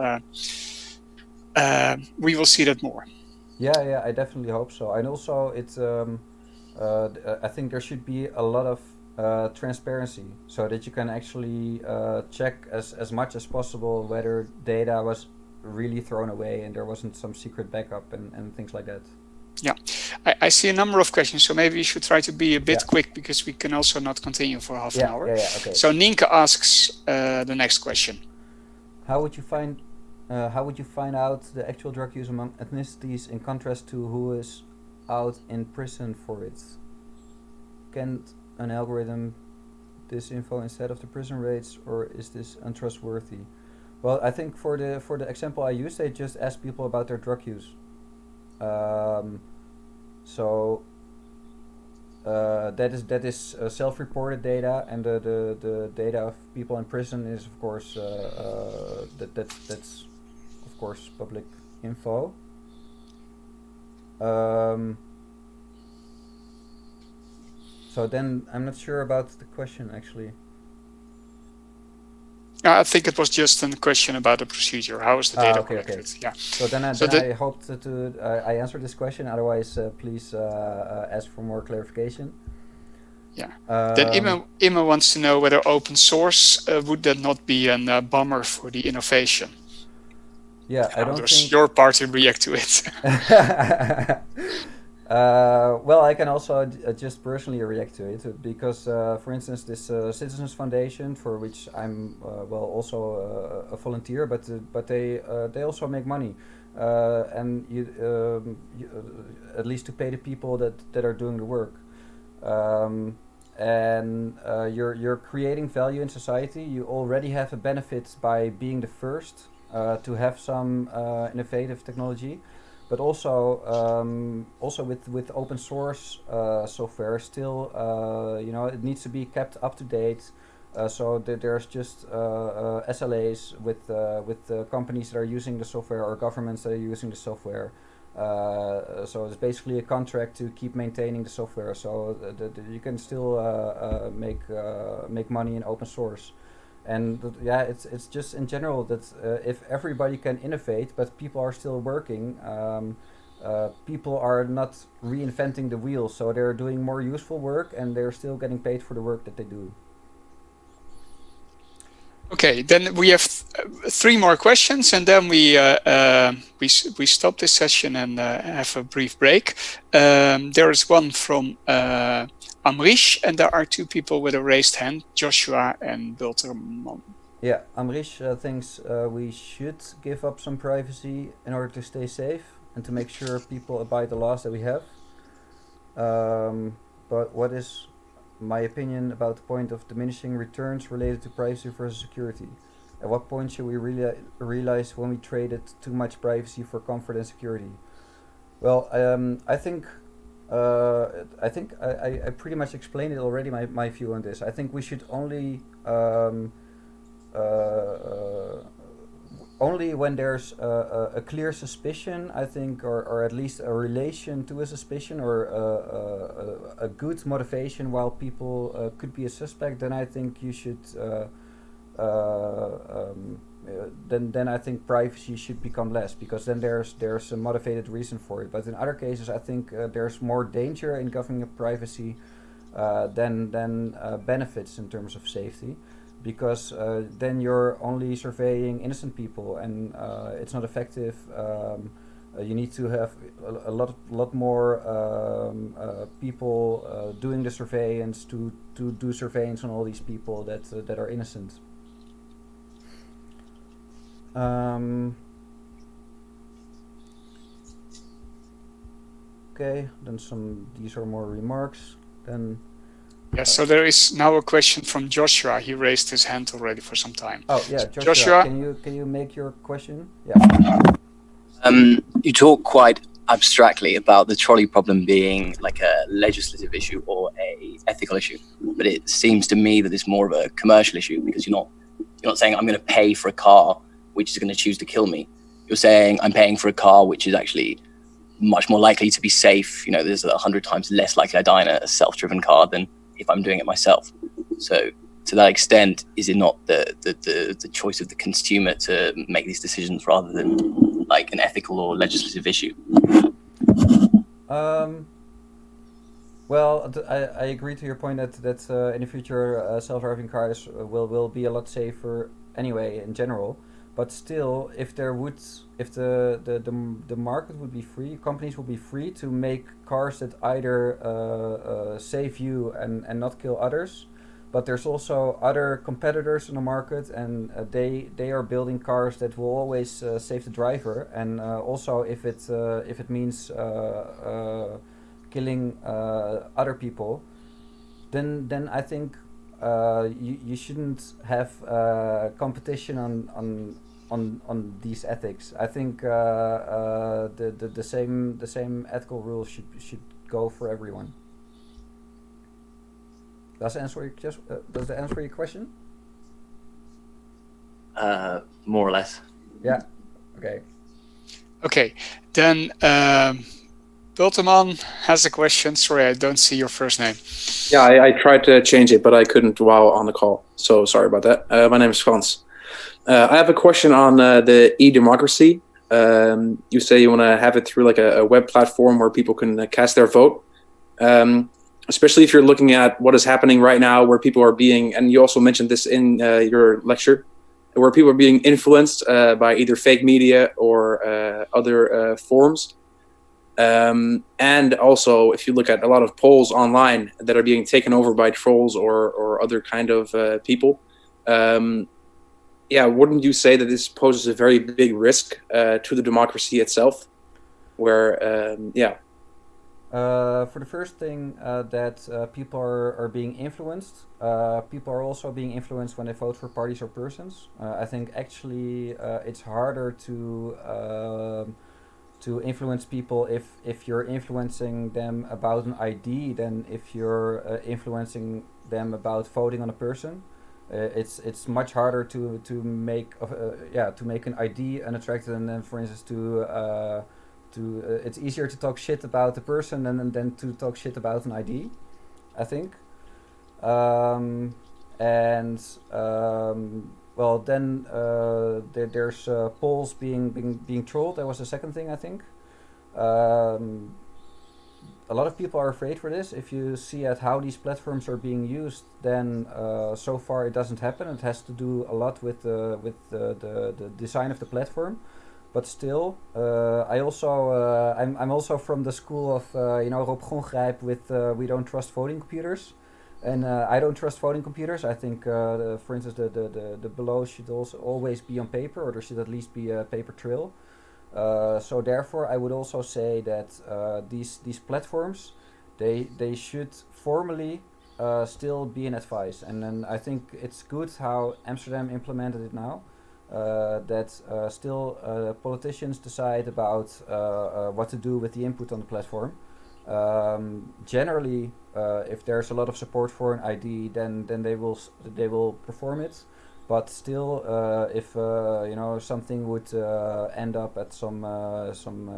we will see that more. Yeah yeah i definitely hope so. And also it's um uh, I think there should be a lot of uh, transparency so that you can actually uh, check as, as much as possible whether data was really thrown away and there wasn't some secret backup and, and things like that. Yeah, I, I see a number of questions, so maybe you should try to be a bit yeah. quick because we can also not continue for half yeah, an hour. Yeah, yeah, okay. So Ninka asks uh, the next question. How would you find uh, how would you find out the actual drug use among ethnicities in contrast to who is out in prison for it. Can an algorithm this info instead of the prison rates or is this untrustworthy? Well, I think for the for the example I used, they just asked people about their drug use. Um, so uh, that is that is uh, self-reported data, and the, the the data of people in prison is of course uh, uh that that's that's of course public info. Um, so then I'm not sure about the question actually. I think it was just a question about the procedure. How is the data ah, okay, collected? Okay. Yeah. So then, I, so then I hope to, to uh, I answer this question. Otherwise, uh, please uh, uh ask for more clarification. Yeah. Um, then Ima, Ima wants to know whether open source uh, would that not be a uh, bummer for the innovation? Yeah, I don't does think your party react to it? (laughs) Uh, well, I can also uh, just personally react to it because, uh, for instance, this uh, Citizens Foundation, for which I'm uh, well also a volunteer, but but they they also make money, and you, um, you at least to pay the people that that are doing the work. Um, and you're you're creating value in society. You already have a benefit by being the first to have some innovative technology but also um, also with with open source uh, software still uh, you know it needs to be kept up to date. Uh, so there's just uh, uh, SLAs with uh, with companies that are using the software or governments that are using the software. So it's basically a contract to keep maintaining the software. So that you can still make make money in open source and yeah it's it's just in general that uh, if everybody can innovate but people are still working um, uh, people are not reinventing the wheel so they're doing more useful work and they're still getting paid for the work that they do okay then we have th three more questions and then we uh, uh we we stop this session and uh, have a brief break um, there is one from uh, Amrish, and there are two people with a raised hand, Joshua and Bilterman. Yeah, Amrish uh, thinks uh, we should give up some privacy in order to stay safe and to make sure people abide the laws that we have. Um, but what is my opinion about the point of diminishing returns related to privacy versus security? At what point should we really realize when we traded too much privacy for comfort and security? Well, um, I think uh, I think I, I pretty much explained it already, my, my view on this. I think we should only, um, uh, uh, only when there's a, a, clear suspicion, I think, or, or at least a relation to a suspicion or a, a, a good motivation while people uh, could be a suspect, then I think you should uh, um, uh, then then I think privacy should become less because then there's there's a motivated reason for it. But in other cases, I think uh, there's more danger in governing a privacy uh, than than uh, benefits in terms of safety, because uh, then you're only surveying innocent people and uh, it's not effective. Um, you need to have a, a lot lot more um, people doing the surveillance to to do surveillance on all these people that that are innocent. Um, okay, then some, these are more remarks. Then. Yeah, so there is now a question from Joshua. He raised his hand already for some time. Oh yeah, Joshua, Joshua can you can you make your question? Yeah. Um, you talk quite abstractly about the trolley problem being like a legislative issue or a ethical issue, but it seems to me that it's more of a commercial issue because you're not you're not saying I'm going to pay for a car which is going to choose to kill me. You're saying I'm paying for a car which is actually much more likely to be safe. You know, there's a hundred times less likely I die in a self-driven car than if I'm doing it myself. So to that extent, is it not the, the, the, the choice of the consumer to make these decisions rather than like an ethical or legislative issue? Um, well, I, I agree to your point that that uh, in the future uh, self-driving cars will will be a lot safer anyway in general but still if there would if the, the the, the market would be free companies would be free to make cars that either uh, uh, save you and and not kill others but there's also other competitors in the market and uh, they they are building cars that will always uh, save the driver. And uh, also if it uh, if it means killing other people then then I think uh, you, you shouldn't have uh, competition on, on on on these ethics. I think uh, uh, the, the the same the same ethical rules should should go for everyone. Does that answer your just uh, does that answer your question? Uh, more or less. Yeah. Okay. Okay, then um, Bilterman has a question. Sorry, I don't see your first name. Yeah, I, I, tried to change it, but I couldn't while on the call. So sorry about that. Uh, my name is Frans. Uh, I have a question on uh, the e-democracy. Um, you say you want to have it through like a, a, web platform where people can uh, cast their vote. Um, especially if you're looking at what is happening right now, where people are being, and you also mentioned this in uh, your lecture, where people are being influenced uh, by either fake media or other forms Um, and also, if you look at a lot of polls online that are being taken over by trolls or, or other kind of uh, people, um, yeah, wouldn't you say that this poses a very big risk uh, to the democracy itself? Where, um, yeah. Uh, for the first thing, uh, that uh, people are, are being influenced. Uh, people are also being influenced when they vote for parties or persons. I think actually it's harder to um, to influence people if if you're influencing them about an ID than if you're influencing them about voting on a person. it's it's much harder to to make yeah to make an ID unattractive than, than for instance to uh to uh, it's easier to talk shit about the person than than to talk shit about an ID, I think. Um, and um, well, then uh, there, there's uh, polls being, being being trolled. That was the second thing I think. Um, a lot of people are afraid for this. If you see at how these platforms are being used, then uh, so far it doesn't happen. It has to do a lot with uh, with the, the, the design of the platform but still, uh, I also uh, I'm I'm also from the school of uh, you know Rob Gonggrijp with we don't trust voting computers, and I don't trust voting computers. I think, the, for instance, the, the the the below should also always be on paper, or there should at least be a paper trail. so therefore, I would also say that these these platforms, they they should formally uh, still be an advice. And then I think it's good how Amsterdam implemented it now. Uh, that uh, still uh, politicians decide about what to do with the input on the platform. Um, generally, if there's a lot of support for an ID, then then they will they will perform it. But still uh, if uh, you know something would uh, end up at some some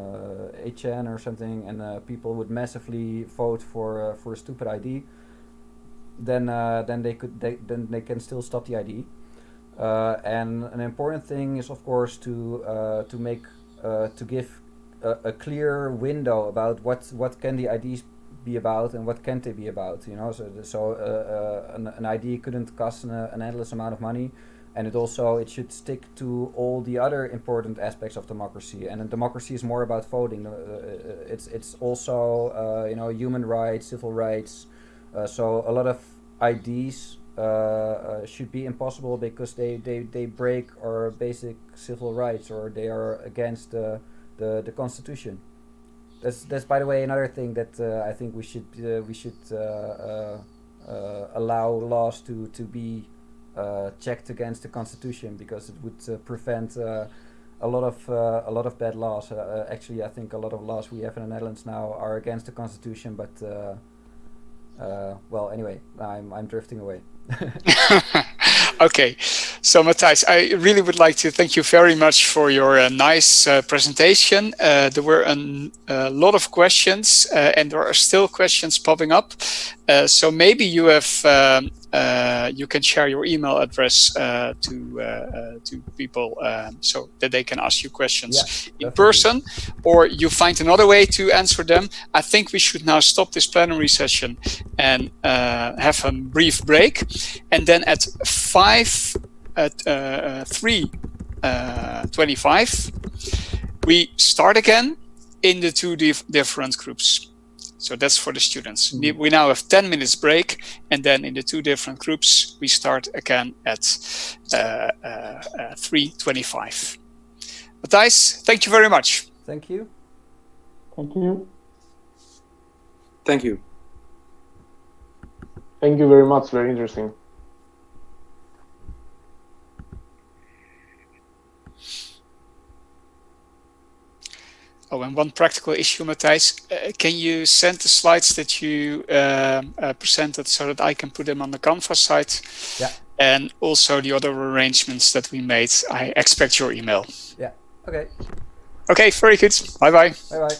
HN or something and people would massively vote for for a stupid ID then then they could they, then they can still stop the ID uh, and an important thing is, of course, to uh, to make uh, to give a, a, clear window about what what can the IDs be about and what can't they be about. You know, so so uh, uh, an, an, ID couldn't cost an, an, endless amount of money, and it also it should stick to all the other important aspects of democracy. And democracy is more about voting. it's it's also you know human rights, civil rights. so a lot of IDs uh, uh, should be impossible because they, they, they break our basic civil rights or they are against the, the constitution. That's, that's by the way another thing that uh, I think we should uh, we should uh, uh, allow laws to to be checked against the constitution because it would prevent a lot of uh, a lot of bad laws. Uh, actually, I think a lot of laws we have in the Netherlands now are against the constitution. But uh, well, anyway, I'm I'm drifting away. (laughs) (laughs) okay, so Matthijs, I really would like to thank you very much for your uh, nice uh, presentation. Uh, there were a, a, lot of questions uh, and there are still questions popping up. Uh, so maybe you have um, uh, you can share your email address uh, to uh, uh to people um, so that they can ask you questions yeah, in person or you find another way to answer them i think we should now stop this plenary session and uh, have a brief break and then at 5 at 3 25 we start again in the two dif different groups so that's for the students. Mm -hmm. We now have 10 minutes break and then in the two different groups, we start again at uh, uh, uh 3.25. Matthijs, thank you very much. Thank you. Thank you. Thank you. Thank you very much. Very interesting. Oh, and one practical issue, Matthijs, uh, can you send the slides that you um, uh, presented so that I can put them on the Canvas site? Yeah. And also the other arrangements that we made. I expect your email. Yeah. Okay. Okay, very good. Bye-bye. Bye-bye.